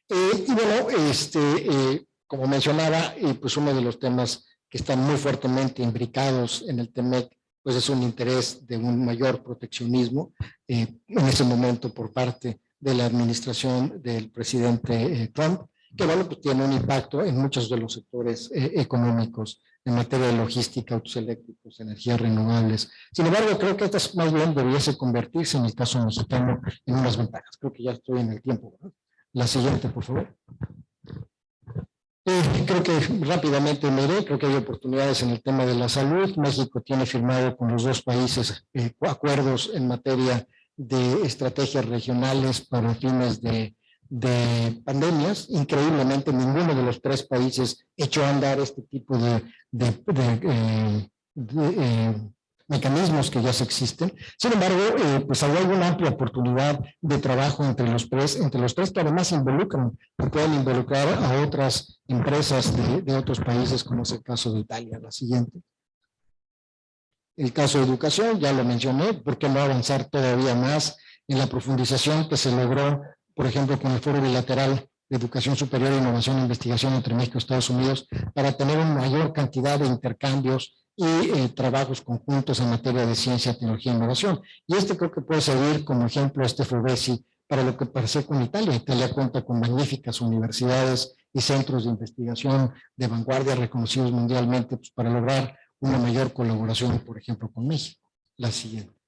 Eh, y bueno, este, eh, como mencionaba, y pues uno de los temas que están muy fuertemente imbricados en el TEMEC, pues es un interés de un mayor proteccionismo eh, en ese momento por parte de la administración del presidente eh, Trump, que bueno, pues tiene un impacto en muchos de los sectores eh, económicos en materia de logística, autos eléctricos, energías renovables. Sin embargo, creo que esta más bien debiese convertirse en el caso mexicano en unas ventajas. Creo que ya estoy en el tiempo. La siguiente, por favor. Eh, creo que rápidamente miré, creo que hay oportunidades en el tema de la salud. México tiene firmado con los dos países eh, acuerdos en materia de estrategias regionales para fines de, pandemias. Increíblemente, ninguno de los tres países echó a andar este tipo de, eh, mecanismos que ya se existen. Sin embargo, eh, pues hay una amplia oportunidad de trabajo entre los tres, entre los tres que además involucran, pueden involucrar a otras empresas de, de otros países, como es el caso de Italia. La siguiente. El caso de educación, ya lo mencioné, ¿por qué no avanzar todavía más en la profundización que se logró, por ejemplo, con el Foro Bilateral de Educación Superior, Innovación e Investigación entre México y Estados Unidos, para tener una mayor cantidad de intercambios y eh, trabajos conjuntos en materia de ciencia, tecnología e innovación. Y este creo que puede servir como ejemplo este FUBESI para lo que parece con Italia. Italia cuenta con magníficas universidades y centros de investigación de vanguardia reconocidos mundialmente pues, para lograr una mayor colaboración, por ejemplo, con México. La siguiente.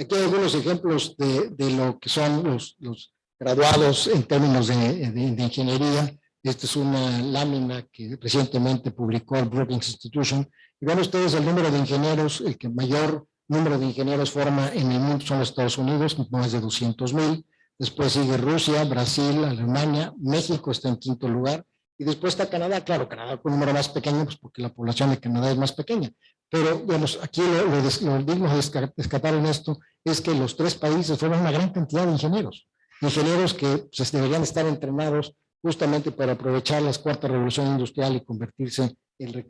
Aquí hay algunos ejemplos de, de lo que son los, los graduados en términos de, de ingeniería esta es una lámina que recientemente publicó el Brookings Institution. Y ven ustedes el número de ingenieros, el que mayor número de ingenieros forma en el mundo son los Estados Unidos, más de 200 mil. Después sigue Rusia, Brasil, Alemania, México está en quinto lugar. Y después está Canadá, claro, Canadá con un número más pequeño, pues porque la población de Canadá es más pequeña. Pero, digamos, aquí lo, lo, digno de descartar en esto es que los tres países fueron una gran cantidad de ingenieros. Ingenieros que pues, deberían estar entrenados justamente para aprovechar la cuarta revolución industrial y convertirse en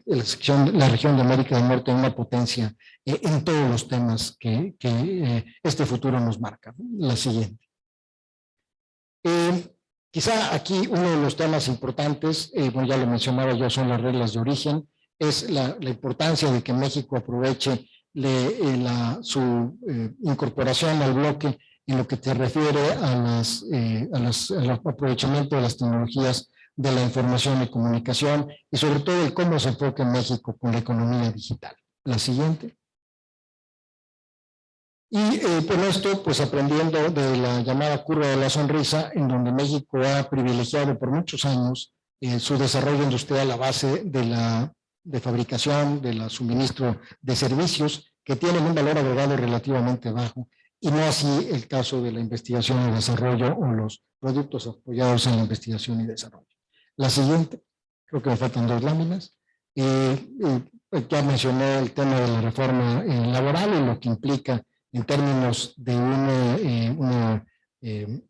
la región de América del Norte en una potencia eh, en todos los temas que, eh, este futuro nos marca. La siguiente. Eh, quizá aquí uno de los temas importantes, bueno, ya lo mencionaba yo, son las reglas de origen, es la, importancia de que México aproveche su incorporación al bloque en lo que te refiere a las, eh, al aprovechamiento de las tecnologías de la información y comunicación y sobre todo el cómo se enfoca en México con la economía digital. La siguiente. Y eh, con esto, pues aprendiendo de la llamada curva de la sonrisa, en donde México ha privilegiado por muchos años eh, su desarrollo industrial a base de la de fabricación, de la suministro de servicios que tienen un valor agregado relativamente bajo y no así el caso de la investigación y desarrollo o los productos apoyados en la investigación y desarrollo. La siguiente, creo que me faltan dos láminas. Eh, eh, ya mencioné el tema de la reforma eh, laboral y lo que implica en términos de una, una,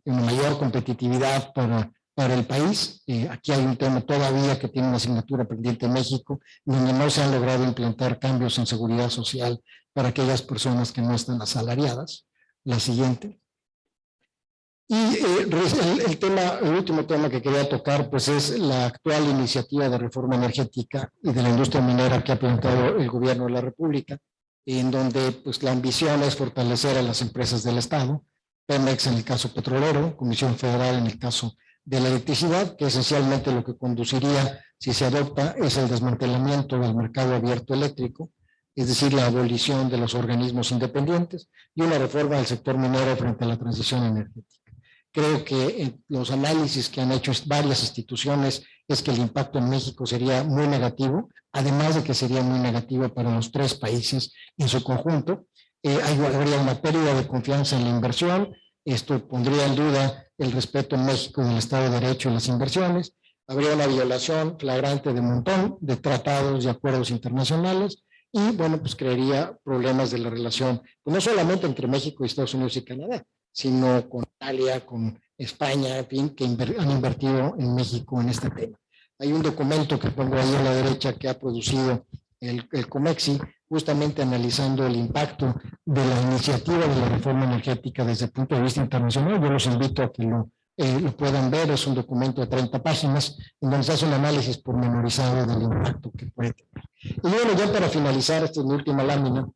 una mayor competitividad para, para el país. aquí hay un tema todavía que tiene una asignatura pendiente en México, donde no se han logrado implantar cambios en seguridad social para aquellas personas que no están asalariadas la siguiente. Y eh, el, tema, el último tema que quería tocar, pues es la actual iniciativa de reforma energética y de la industria minera que ha planteado el gobierno de la República, en donde pues la ambición es fortalecer a las empresas del Estado, Pemex en el caso petrolero, Comisión Federal en el caso de la electricidad, que esencialmente lo que conduciría, si se adopta, es el desmantelamiento del mercado abierto eléctrico, es decir, la abolición de los organismos independientes y una reforma del sector minero frente a la transición energética. Creo que los análisis que han hecho varias instituciones es que el impacto en México sería muy negativo, además de que sería muy negativo para los tres países en su conjunto. Eh, habría una pérdida de confianza en la inversión, esto pondría en duda el respeto en México del Estado de Derecho y las inversiones, habría una violación flagrante de montón de tratados y acuerdos internacionales, y bueno, pues crearía problemas de la relación, pues, no solamente entre México y Estados Unidos y Canadá, sino con Italia, con España, en fin, que han invertido en México en este tema. Hay un documento que pongo ahí a la derecha que ha producido el, el COMEXI, justamente analizando el impacto de la iniciativa de la reforma energética desde el punto de vista internacional. Yo los invito a que lo eh, lo puedan ver, es un documento de 30 páginas, en donde se hace un análisis pormenorizado del impacto que puede tener. Y bueno, ya para finalizar, esta es mi última lámina,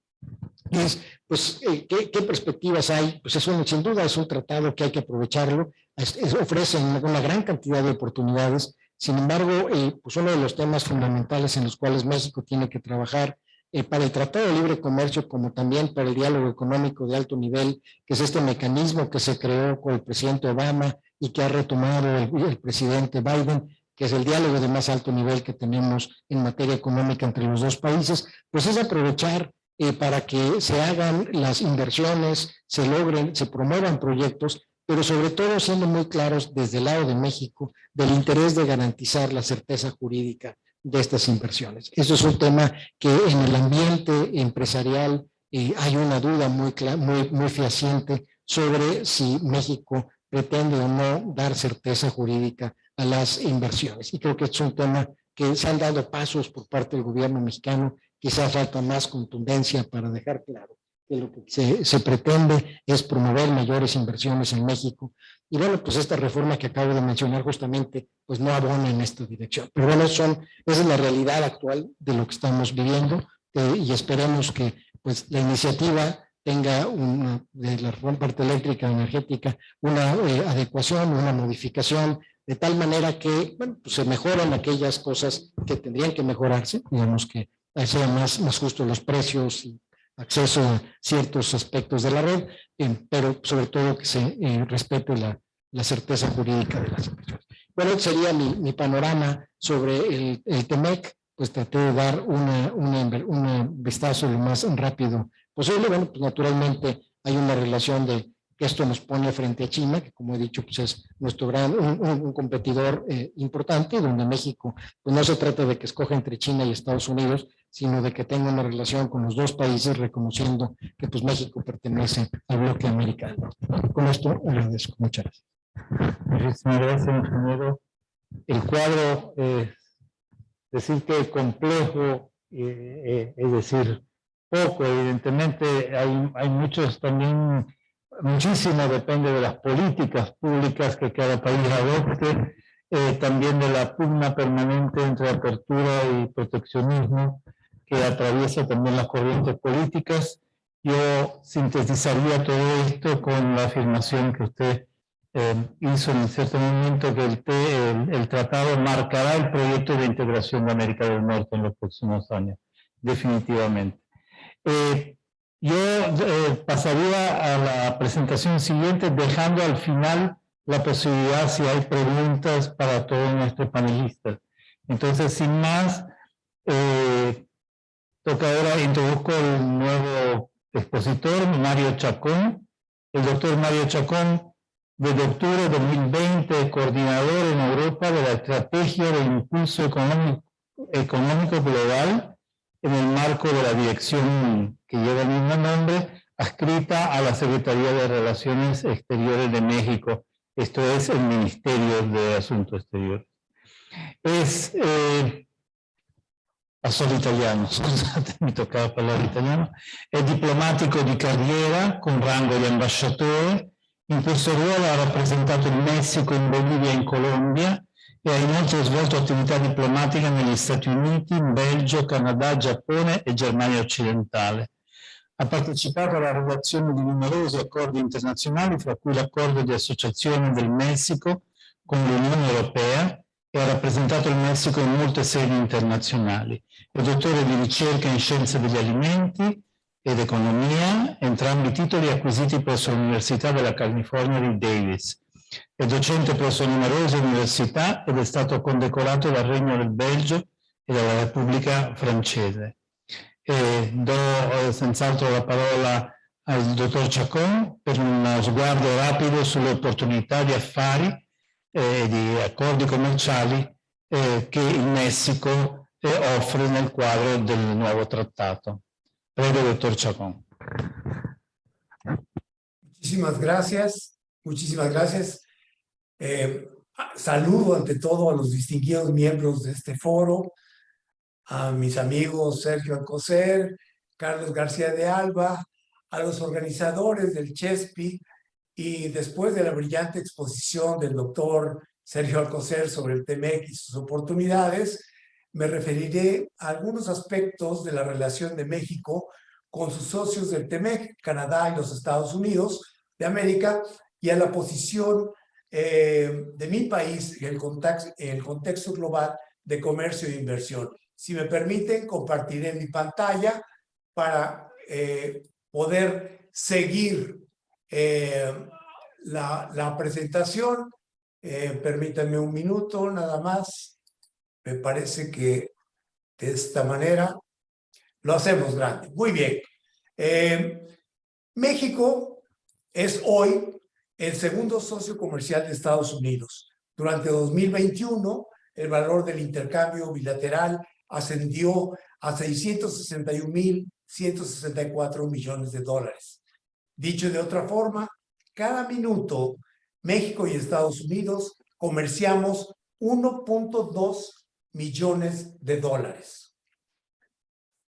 es, pues, eh, ¿qué, ¿qué, perspectivas hay? Pues es un, sin duda es un tratado que hay que aprovecharlo, es, es, ofrece una, una, gran cantidad de oportunidades, sin embargo, eh, pues uno de los temas fundamentales en los cuales México tiene que trabajar eh, para el Tratado de Libre Comercio, como también para el diálogo económico de alto nivel, que es este mecanismo que se creó con el presidente Obama y que ha retomado el, presidente Biden, que es el diálogo de más alto nivel que tenemos en materia económica entre los dos países, pues es aprovechar eh, para que se hagan las inversiones, se logren, se promuevan proyectos, pero sobre todo siendo muy claros desde el lado de México del interés de garantizar la certeza jurídica de estas inversiones. Eso es un tema que en el ambiente empresarial eh, hay una duda muy, muy, muy fehaciente sobre si México pretende o no dar certeza jurídica a las inversiones. Y creo que es un tema que se han dado pasos por parte del gobierno mexicano quizás falta más contundencia para dejar claro que lo que se, se, pretende es promover mayores inversiones en México. Y bueno, pues esta reforma que acabo de mencionar justamente, pues no abona en esta dirección. Pero bueno, son, esa es la realidad actual de lo que estamos viviendo eh, y esperemos que pues la iniciativa tenga una, de la parte eléctrica energética una eh, adecuación, una modificación, de tal manera que bueno, pues se mejoran aquellas cosas que tendrían que mejorarse, digamos que sea más, más justo los precios y acceso a ciertos aspectos de la red, eh, pero sobre todo que se eh, respete la, la, certeza jurídica de las inversiones. Bueno, sería mi, panorama sobre el, el, TEMEC, pues traté de dar una, una, un vistazo lo más rápido posible. Bueno, pues naturalmente hay una relación de que esto nos pone frente a China, que como he dicho, pues es nuestro gran, un, un competidor eh, importante, donde México, pues no se trata de que escoja entre China y Estados Unidos, sino de que tenga una relación con los dos países, reconociendo que pues México pertenece al bloque americano. Con esto agradezco. Muchas gracias. Muchísimas gracias, ingeniero. El cuadro es decir que complejo, eh, eh, es decir, poco, evidentemente hay, hay muchos también, muchísimo depende de las políticas públicas que cada país adopte, eh, también de la pugna permanente entre apertura y proteccionismo, que atraviesa también las corrientes políticas. Yo sintetizaría todo esto con la afirmación que usted eh, hizo en cierto momento que el, el, el, tratado marcará el proyecto de integración de América del Norte en los próximos años, definitivamente. Eh, yo eh, pasaría a la presentación siguiente dejando al final la posibilidad si hay preguntas para todos nuestros panelistas. Entonces, sin más, eh, Toca ahora, introduzco el nuevo expositor, Mario Chacón. El doctor Mario Chacón, desde octubre de 2020, coordinador en Europa de la Estrategia de Impulso Económico, Económico Global en el marco de la dirección que lleva el mismo nombre, adscrita a la Secretaría de Relaciones Exteriores de México. Esto es el Ministerio de Asuntos Exteriores. Es eh, solo italiano, scusate, mi toccava parlare italiano, è diplomatico di carriera con rango di ambasciatore, in questo ruolo ha rappresentato il Messico in Bolivia e in Colombia e ha inoltre svolto attività diplomatica negli Stati Uniti, in Belgio, Canada, Giappone e Germania occidentale. Ha partecipato alla redazione di numerosi accordi internazionali, fra cui l'accordo di associazione del Messico con l'Unione Europea, e ha rappresentato il Messico in molte sedi internazionali. È dottore di ricerca in scienze degli alimenti ed economia, entrambi titoli acquisiti presso l'Università della California di Davis. È docente presso numerose università ed è stato condecorato dal Regno del Belgio e dalla Repubblica Francese. E do eh, senz'altro la parola al dottor Chacon per uno sguardo rapido sulle opportunità di affari eh, di accordi commerciali eh, che il Messico eh, offre nel quadro del nuovo trattato. Prego, doctor Chacón. Muchísimas gracias, muchísimas gracias. Eh, saludo ante todo a los distinguidos miembros de este foro, a mis amigos Sergio Alcocer, Carlos García de Alba, a los organizadores del CHESPI, y después de la brillante exposición del doctor Sergio Alcocer sobre el TEMEC y sus oportunidades, me referiré a algunos aspectos de la relación de México con sus socios del TEMEC, Canadá y los Estados Unidos de América, y a la posición eh, de mi país en el, contexto, en el contexto global de comercio e inversión. Si me permiten, compartiré mi pantalla para eh, poder seguir eh, la, la, presentación. permítanme un minuto nada más. Me parece que de esta manera lo hacemos grande. Muy bien. México es hoy el segundo socio comercial de Estados Unidos. Durante 2021, el valor del intercambio bilateral ascendió a 661.164 millones de dólares. Dicho de otra forma, cada minuto México y Estados Unidos comerciamos 1.2 millones de dólares.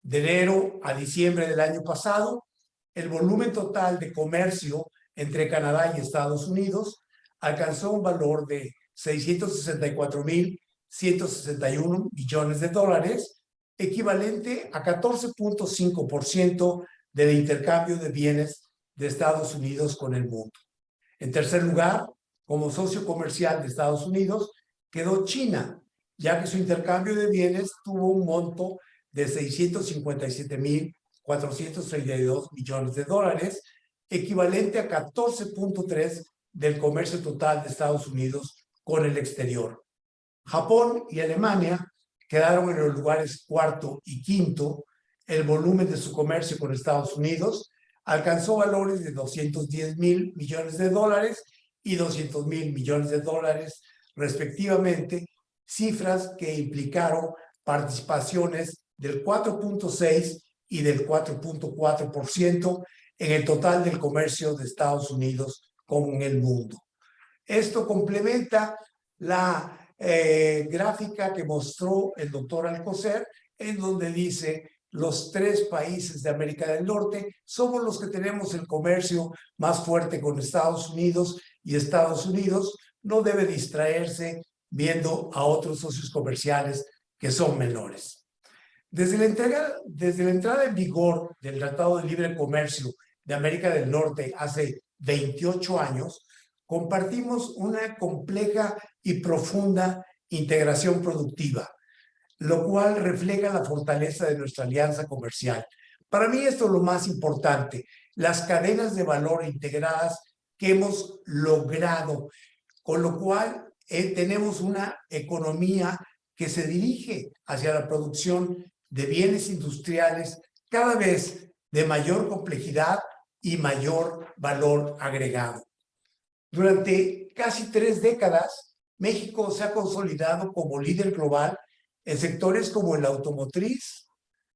De enero a diciembre del año pasado, el volumen total de comercio entre Canadá y Estados Unidos alcanzó un valor de 664.161 millones de dólares, equivalente a 14.5% del intercambio de bienes de Estados Unidos con el mundo. En tercer lugar, como socio comercial de Estados Unidos, quedó China, ya que su intercambio de bienes tuvo un monto de 657.432 millones de dólares, equivalente a 14.3 del comercio total de Estados Unidos con el exterior. Japón y Alemania quedaron en los lugares cuarto y quinto. El volumen de su comercio con Estados Unidos alcanzó valores de 210 mil millones de dólares y 200 mil millones de dólares respectivamente, cifras que implicaron participaciones del 4.6 y del 4.4% en el total del comercio de Estados Unidos con el mundo. Esto complementa la eh, gráfica que mostró el doctor Alcocer, en donde dice los tres países de América del Norte somos los que tenemos el comercio más fuerte con Estados Unidos y Estados Unidos no debe distraerse viendo a otros socios comerciales que son menores. Desde la, entrega, desde la entrada en vigor del Tratado de Libre Comercio de América del Norte hace 28 años, compartimos una compleja y profunda integración productiva, lo cual refleja la fortaleza de nuestra alianza comercial. Para mí esto es lo más importante, las cadenas de valor integradas que hemos logrado, con lo cual eh, tenemos una economía que se dirige hacia la producción de bienes industriales cada vez de mayor complejidad y mayor valor agregado. Durante casi tres décadas, México se ha consolidado como líder global en sectores como el automotriz,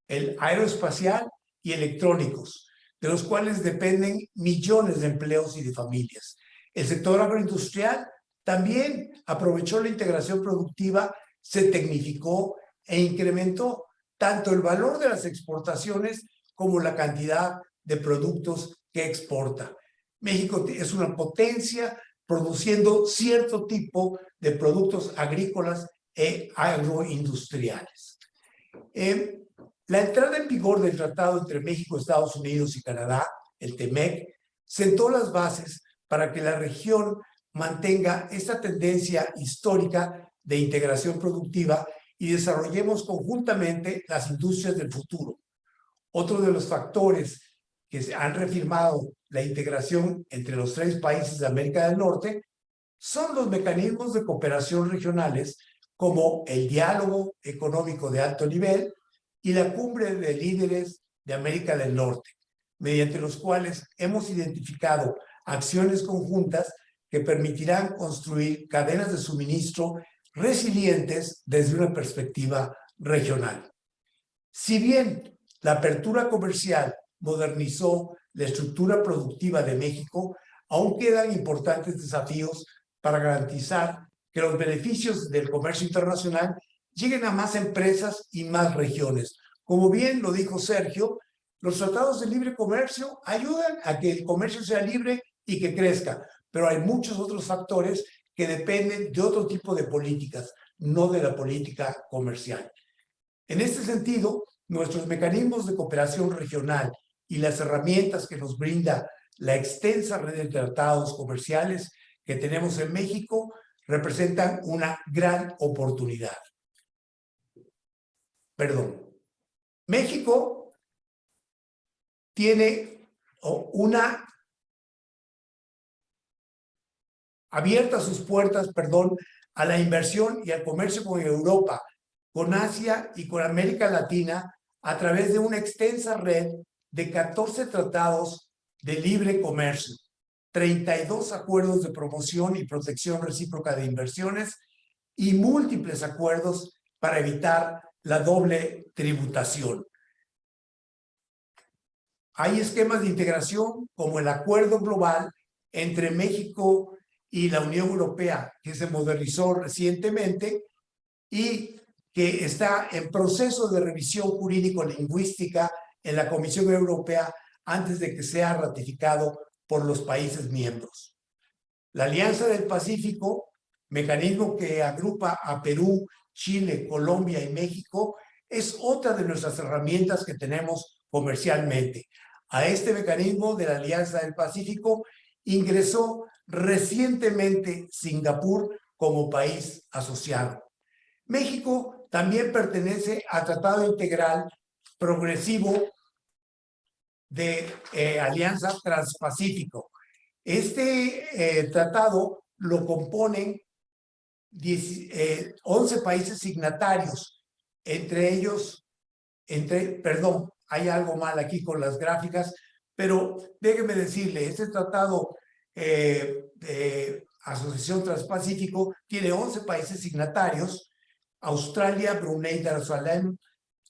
el aeroespacial y electrónicos, de los cuales dependen millones de empleos y de familias. El sector agroindustrial también aprovechó la integración productiva, se tecnificó e incrementó tanto el valor de las exportaciones como la cantidad de productos que exporta. México es una potencia produciendo cierto tipo de productos agrícolas e agroindustriales. Eh, la entrada en vigor del tratado entre México, Estados Unidos y Canadá, el TEMEC, sentó las bases para que la región mantenga esta tendencia histórica de integración productiva y desarrollemos conjuntamente las industrias del futuro. Otro de los factores que han refirmado la integración entre los tres países de América del Norte son los mecanismos de cooperación regionales como el diálogo económico de alto nivel y la cumbre de líderes de América del Norte, mediante los cuales hemos identificado acciones conjuntas que permitirán construir cadenas de suministro resilientes desde una perspectiva regional. Si bien la apertura comercial modernizó la estructura productiva de México, aún quedan importantes desafíos para garantizar que los beneficios del comercio internacional lleguen a más empresas y más regiones. Como bien lo dijo Sergio, los tratados de libre comercio ayudan a que el comercio sea libre y que crezca. Pero hay muchos otros factores que dependen de otro tipo de políticas, no de la política comercial. En este sentido, nuestros mecanismos de cooperación regional y las herramientas que nos brinda la extensa red de tratados comerciales que tenemos en México representan una gran oportunidad. Perdón. México tiene una abierta sus puertas, perdón, a la inversión y al comercio con Europa, con Asia y con América Latina a través de una extensa red de 14 tratados de libre comercio, 32 acuerdos de promoción y protección recíproca de inversiones y múltiples acuerdos para evitar la doble tributación. Hay esquemas de integración como el acuerdo global entre México y la Unión Europea, que se modernizó recientemente y que está en proceso de revisión jurídico-lingüística en la Comisión Europea antes de que sea ratificado por los países miembros. La Alianza del Pacífico, mecanismo que agrupa a Perú, Chile, Colombia y México, es otra de nuestras herramientas que tenemos comercialmente. A este mecanismo de la Alianza del Pacífico ingresó recientemente Singapur como país asociado. México también pertenece al Tratado Integral Progresivo de eh, Alianza Transpacífico. Este eh, tratado lo componen 11 eh, países signatarios, entre ellos, entre, perdón, hay algo mal aquí con las gráficas, pero déjeme decirle, este tratado de Asociación Transpacífico tiene 11 países signatarios, Australia, Brunei Darussalam,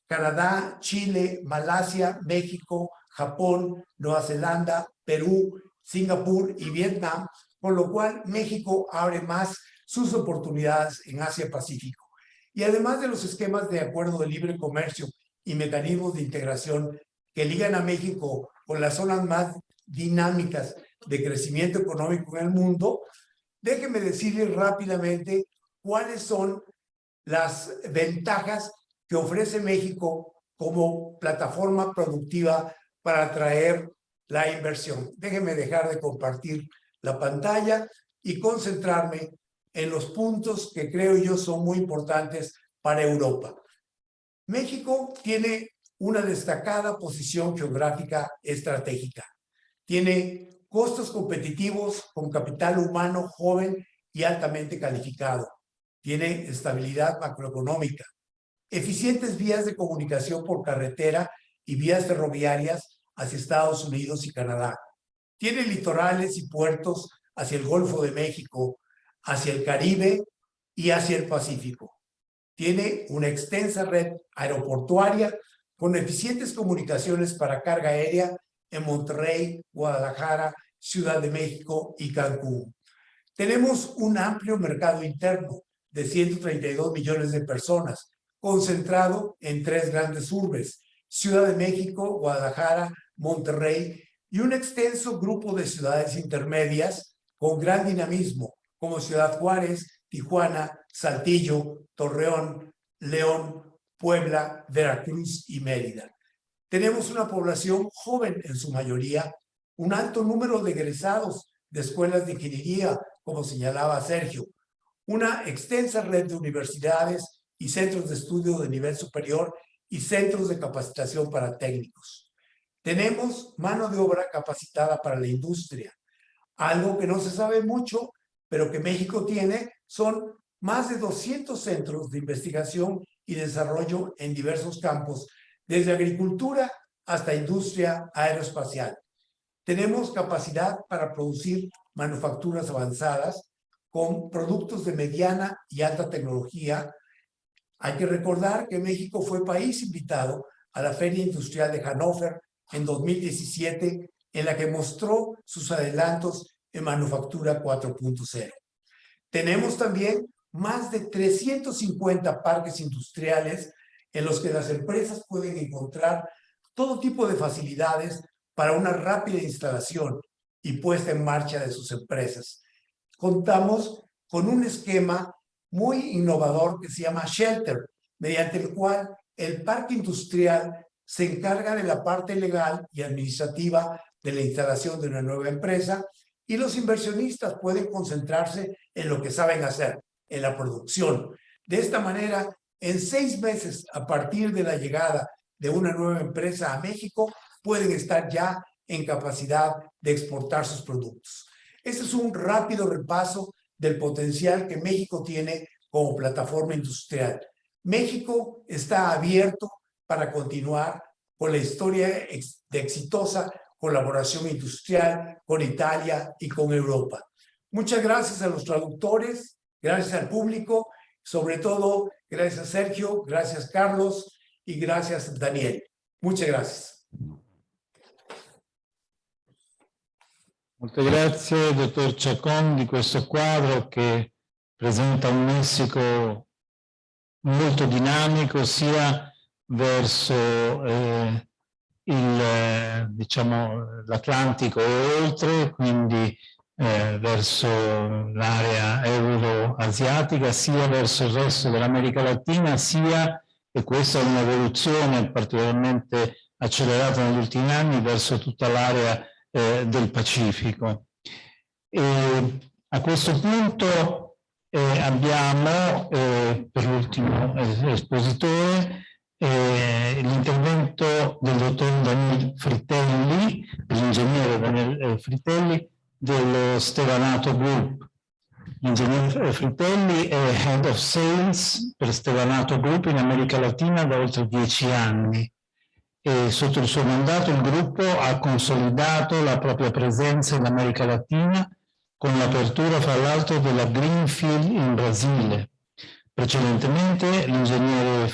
Canadá, Chile, Malasia, México, Japón, Nueva Zelanda, Perú, Singapur y Vietnam, con lo cual México abre más sus oportunidades en Asia-Pacífico. Y además de los esquemas de acuerdo de libre comercio y mecanismos de integración que ligan a México con las zonas más dinámicas de crecimiento económico en el mundo, déjenme decirles rápidamente cuáles son las ventajas que ofrece México como plataforma productiva para atraer la inversión. Déjenme dejar de compartir la pantalla y concentrarme en los puntos que creo yo son muy importantes para Europa. México tiene una destacada posición geográfica estratégica. Tiene costos competitivos con capital humano joven y altamente calificado. Tiene estabilidad macroeconómica, eficientes vías de comunicación por carretera y vías ferroviarias hacia Estados Unidos y Canadá. Tiene litorales y puertos hacia el Golfo de México, hacia el Caribe y hacia el Pacífico. Tiene una extensa red aeroportuaria con eficientes comunicaciones para carga aérea en Monterrey, Guadalajara, Ciudad de México y Cancún. Tenemos un amplio mercado interno de 132 millones de personas, concentrado en tres grandes urbes, Ciudad de México, Guadalajara, Monterrey y un extenso grupo de ciudades intermedias con gran dinamismo, como Ciudad Juárez, Tijuana, Saltillo, Torreón, León, Puebla, Veracruz y Mérida. Tenemos una población joven en su mayoría, un alto número de egresados de escuelas de ingeniería, como señalaba Sergio, una extensa red de universidades y centros de estudio de nivel superior y centros de capacitación para técnicos. Tenemos mano de obra capacitada para la industria. Algo que no se sabe mucho, pero que México tiene, son más de 200 centros de investigación y desarrollo en diversos campos desde agricultura hasta industria aeroespacial. Tenemos capacidad para producir manufacturas avanzadas con productos de mediana y alta tecnología. Hay que recordar que México fue país invitado a la Feria Industrial de Hannover en 2017, en la que mostró sus adelantos en manufactura 4.0. Tenemos también más de 350 parques industriales en los que las empresas pueden encontrar todo tipo de facilidades para una rápida instalación y puesta en marcha de sus empresas. Contamos con un esquema muy innovador que se llama Shelter, mediante el cual el parque industrial se encarga de la parte legal y administrativa de la instalación de una nueva empresa y los inversionistas pueden concentrarse en lo que saben hacer, en la producción. De esta manera, en seis meses a partir de la llegada de una nueva empresa a México, pueden estar ya en capacidad de exportar sus productos. Este es un rápido repaso del potencial que México tiene como plataforma industrial. México está abierto para continuar con la historia de exitosa colaboración industrial con Italia y con Europa. Muchas gracias a los traductores, gracias al público, sobre todo gracias a Sergio, gracias Carlos y gracias Daniel. Muchas gracias. Molte grazie, dottor Ciacon, di questo quadro che presenta un Messico molto dinamico sia verso eh, diciamo, l'Atlantico e oltre, quindi eh, verso l'area euroasiatica, sia verso il resto dell'America Latina, sia, e questa è un'evoluzione particolarmente accelerata negli ultimi anni, verso tutta l'area eh, del Pacifico. E a questo punto eh, abbiamo eh, per l'ultimo espositore eh, l'intervento del dottor Daniel Fritelli, l'ingegnere Daniel eh, Fritelli dello Stevanato Group. L'ingegnere Fritelli è Head of Sales per Stevanato Group in America Latina da oltre dieci anni e sotto il suo mandato il gruppo ha consolidato la propria presenza in America Latina con l'apertura fra l'altro della Greenfield in Brasile. Precedentemente l'ingegnere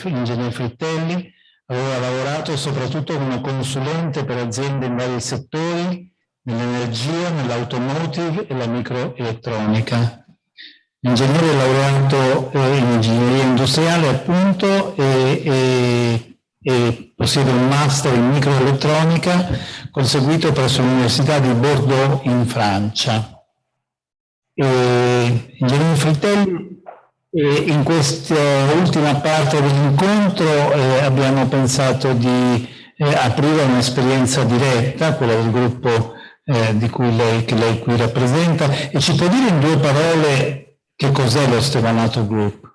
Frittelli aveva lavorato soprattutto come consulente per aziende in vari settori, nell'energia, nell'automotive e la microelettronica. L'ingegnere è laureato in ingegneria industriale appunto e, e e possiede un master in microelettronica conseguito presso l'Università di Bordeaux in Francia. E, Fritelli, e in questa ultima parte dell'incontro eh, abbiamo pensato di eh, aprire un'esperienza diretta, quella del gruppo eh, di cui lei, che lei qui rappresenta, e ci può dire in due parole che cos'è lo Stevanato Group?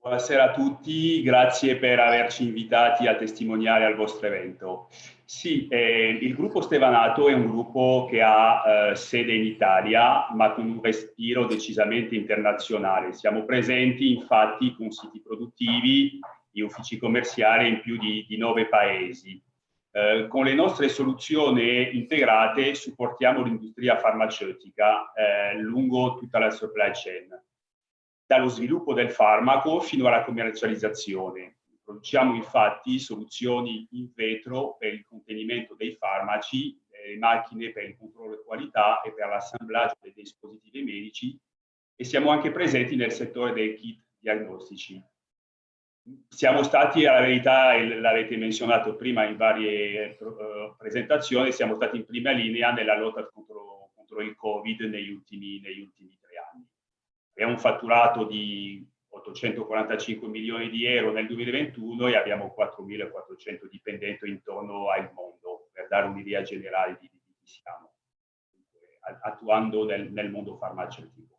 Buonasera a tutti, grazie per averci invitati a testimoniare al vostro evento. Sì, eh, il gruppo Stevanato è un gruppo che ha eh, sede in Italia, ma con un respiro decisamente internazionale. Siamo presenti infatti con siti produttivi e uffici commerciali in più di, di nove paesi. Eh, con le nostre soluzioni integrate supportiamo l'industria farmaceutica eh, lungo tutta la supply chain dallo sviluppo del farmaco fino alla commercializzazione. Produciamo infatti soluzioni in vetro per il contenimento dei farmaci, le macchine per il controllo di qualità e per l'assemblaggio dei dispositivi medici e siamo anche presenti nel settore dei kit diagnostici. Siamo stati, alla verità, l'avete menzionato prima in varie uh, presentazioni, siamo stati in prima linea nella lotta contro, contro il Covid negli ultimi, negli ultimi è un fatturato di 845 milioni di euro nel 2021 e abbiamo 4.400 dipendenti intorno al mondo, per dare un'idea generale di, chi siamo, attuando nel, nel mondo farmaceutico.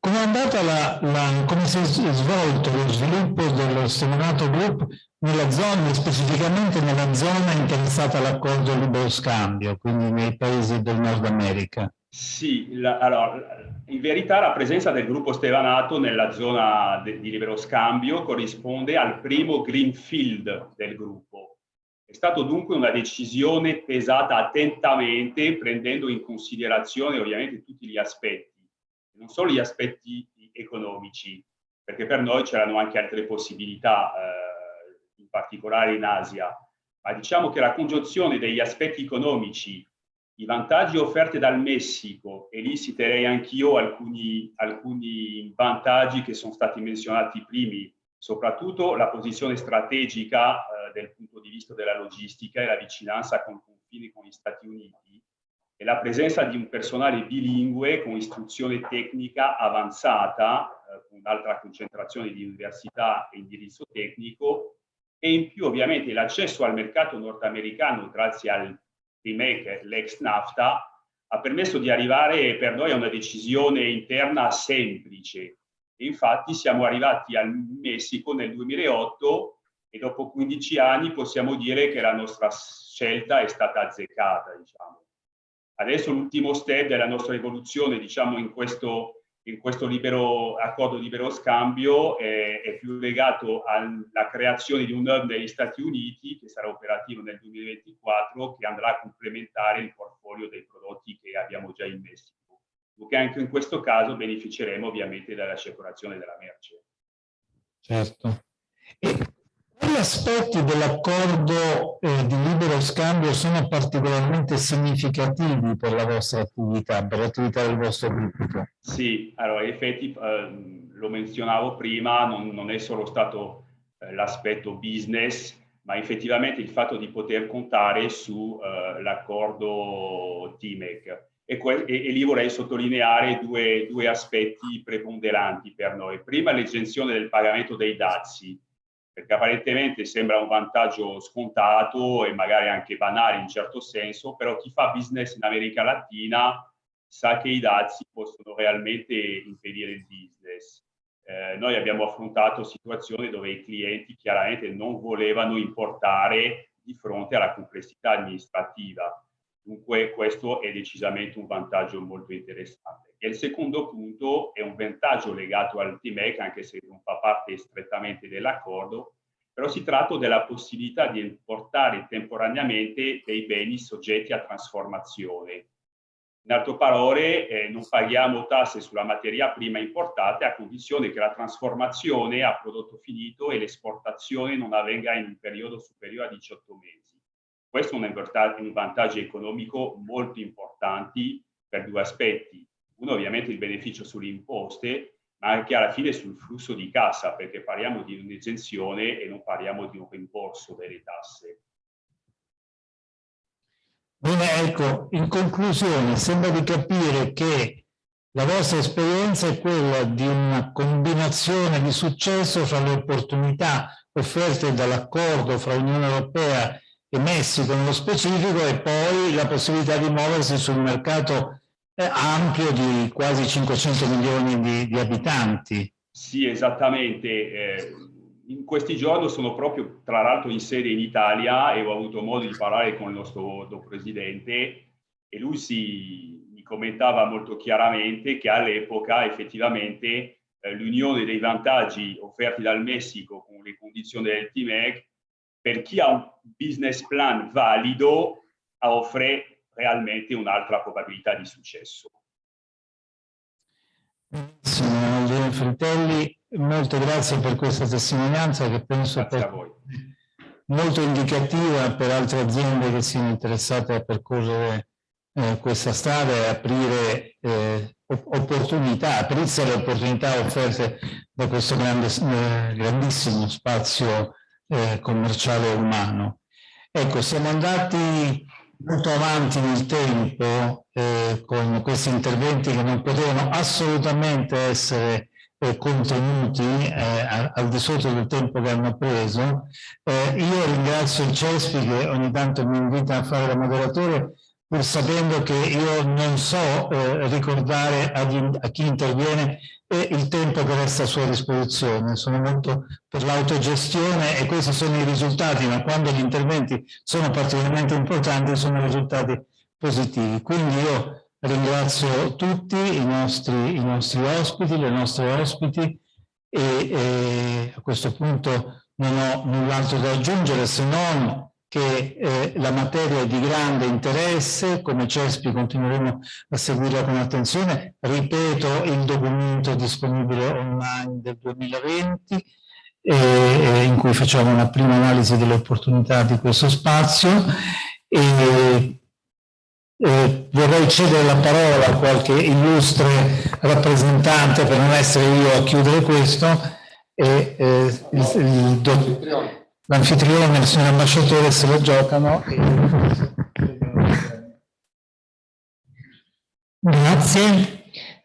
Come è andata la, la, come si è svolto lo sviluppo dello Stimolato Group nella zona, specificamente nella zona interessata all'accordo libero scambio, quindi nei paesi del Nord America? Sì, la, allora, in verità la presenza del gruppo Stevanato nella zona de, di libero scambio corrisponde al primo greenfield del gruppo. È stato dunque una decisione pesata attentamente, prendendo in considerazione ovviamente tutti gli aspetti non solo gli aspetti economici, perché per noi c'erano anche altre possibilità, eh, particolare in Asia, ma diciamo che la congiunzione degli aspetti economici I vantaggi offerti dal Messico, e lì citerei anch'io alcuni, alcuni vantaggi che sono stati menzionati primi, soprattutto la posizione strategica eh, del punto di vista della logistica e la vicinanza con confini con gli Stati Uniti e la presenza di un personale bilingue con istruzione tecnica avanzata, eh, con un'altra concentrazione di università e indirizzo tecnico, e in più ovviamente l'accesso al mercato nordamericano grazie al TMEC, l'ex NAFTA, ha permesso di arrivare per noi a una decisione interna semplice. E infatti siamo arrivati al Messico nel 2008 e dopo 15 anni possiamo dire che la nostra scelta è stata azzeccata. Diciamo. Adesso l'ultimo step della nostra evoluzione diciamo, in questo questo libero, accordo di libero scambio è, è, più legato alla creazione di un hub negli Stati Uniti che sarà operativo nel 2024 che andrà a complementare il portfolio dei prodotti che abbiamo già in Messico. Che anche in questo caso beneficeremo ovviamente dalla circolazione della merce. Certo. Aspetti dell'accordo eh, di libero scambio sono particolarmente significativi per la vostra attività, per l'attività del vostro gruppo? Sì, allora in effetti eh, lo menzionavo prima, non, non è solo stato eh, l'aspetto business, ma effettivamente il fatto di poter contare sull'accordo eh, TIMEC. E, e, lì vorrei sottolineare due, due aspetti preponderanti per noi. Prima l'esenzione del pagamento dei dazi, perché apparentemente sembra un vantaggio scontato e magari anche banale in certo senso, però chi fa business in America Latina sa che i dazi possono realmente impedire il business. Eh, noi abbiamo affrontato situazioni dove i clienti chiaramente non volevano importare di fronte alla complessità amministrativa. Dunque questo è decisamente un vantaggio molto interessante. E il secondo punto è un vantaggio legato al TMEC, anche se non fa parte strettamente dell'accordo, però si tratta della possibilità di importare temporaneamente dei beni soggetti a trasformazione. In altre parole, eh, non paghiamo tasse sulla materia prima importata a condizione che la trasformazione a prodotto finito e l'esportazione non avvenga in un periodo superiore a 18 mesi. Questo è un vantaggio economico molto importante per due aspetti uno ovviamente il beneficio sulle imposte, ma anche alla fine sul flusso di cassa, perché parliamo di un'esenzione e non parliamo di un rimborso delle tasse. Bene, ecco, in conclusione sembra di capire che la vostra esperienza è quella di una combinazione di successo fra le opportunità offerte dall'accordo fra Unione Europea e Messico nello specifico e poi la possibilità di muoversi sul mercato ampio di quasi 500 milioni di, di abitanti. Sì, esattamente. Eh, in questi giorni sono proprio, tra l'altro, in sede in Italia e ho avuto modo di parlare con il nostro presidente e lui si mi commentava molto chiaramente che all'epoca effettivamente eh, l'unione dei vantaggi offerti dal Messico con le condizioni del TMEC per chi ha un business plan valido offre realmente un'altra probabilità di successo. Signor Fratelli, molte grazie per questa testimonianza che penso sia molto indicativa per altre aziende che siano interessate a percorrere eh, questa strada e aprire eh, opportunità, aprirsi alle opportunità offerte da questo grande, eh, grandissimo spazio eh, commerciale umano. Ecco, siamo andati molto avanti nel tempo eh, con questi interventi che non potevano assolutamente essere eh, contenuti eh, al di sotto del tempo che hanno preso. Eh, io ringrazio il CESPI che ogni tanto mi invita a fare da moderatore pur sapendo che io non so eh, ricordare a chi interviene e il tempo che resta a sua disposizione. Sono molto per l'autogestione e questi sono i risultati, ma quando gli interventi sono particolarmente importanti sono risultati positivi. Quindi io ringrazio tutti i nostri, i nostri ospiti, le nostre ospiti e, e a questo punto non ho null'altro da aggiungere se non che eh, la materia è di grande interesse, come CESPI continueremo a seguirla con attenzione. Ripeto, il documento disponibile online del 2020, eh, in cui facciamo una prima analisi delle opportunità di questo spazio. E eh, vorrei cedere la parola a qualche illustre rappresentante per non essere io a chiudere questo e eh, l'anfitrione e il signor ambasciatore se lo giocano. Grazie.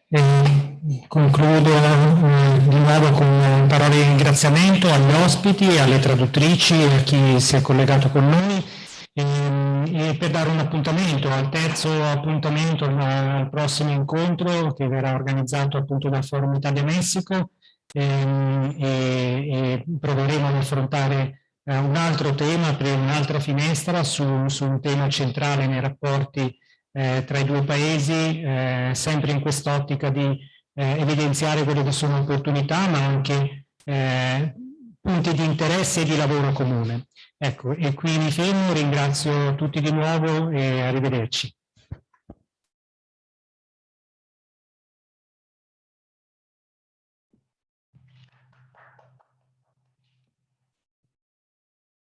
Eh, concludo eh, di nuovo con parole di ringraziamento agli ospiti, alle traduttrici e a chi si è collegato con noi e, e per dare un appuntamento al terzo appuntamento al prossimo incontro che verrà organizzato appunto dal Forum Italia-Messico ehm, e, e, proveremo ad affrontare eh, un altro tema per un'altra finestra su, su, un tema centrale nei rapporti eh, tra i due paesi, eh, sempre in quest'ottica di eh, evidenziare quelle che sono opportunità ma anche eh, punti di interesse e di lavoro comune. Ecco, e qui mi fermo, ringrazio tutti di nuovo e arrivederci.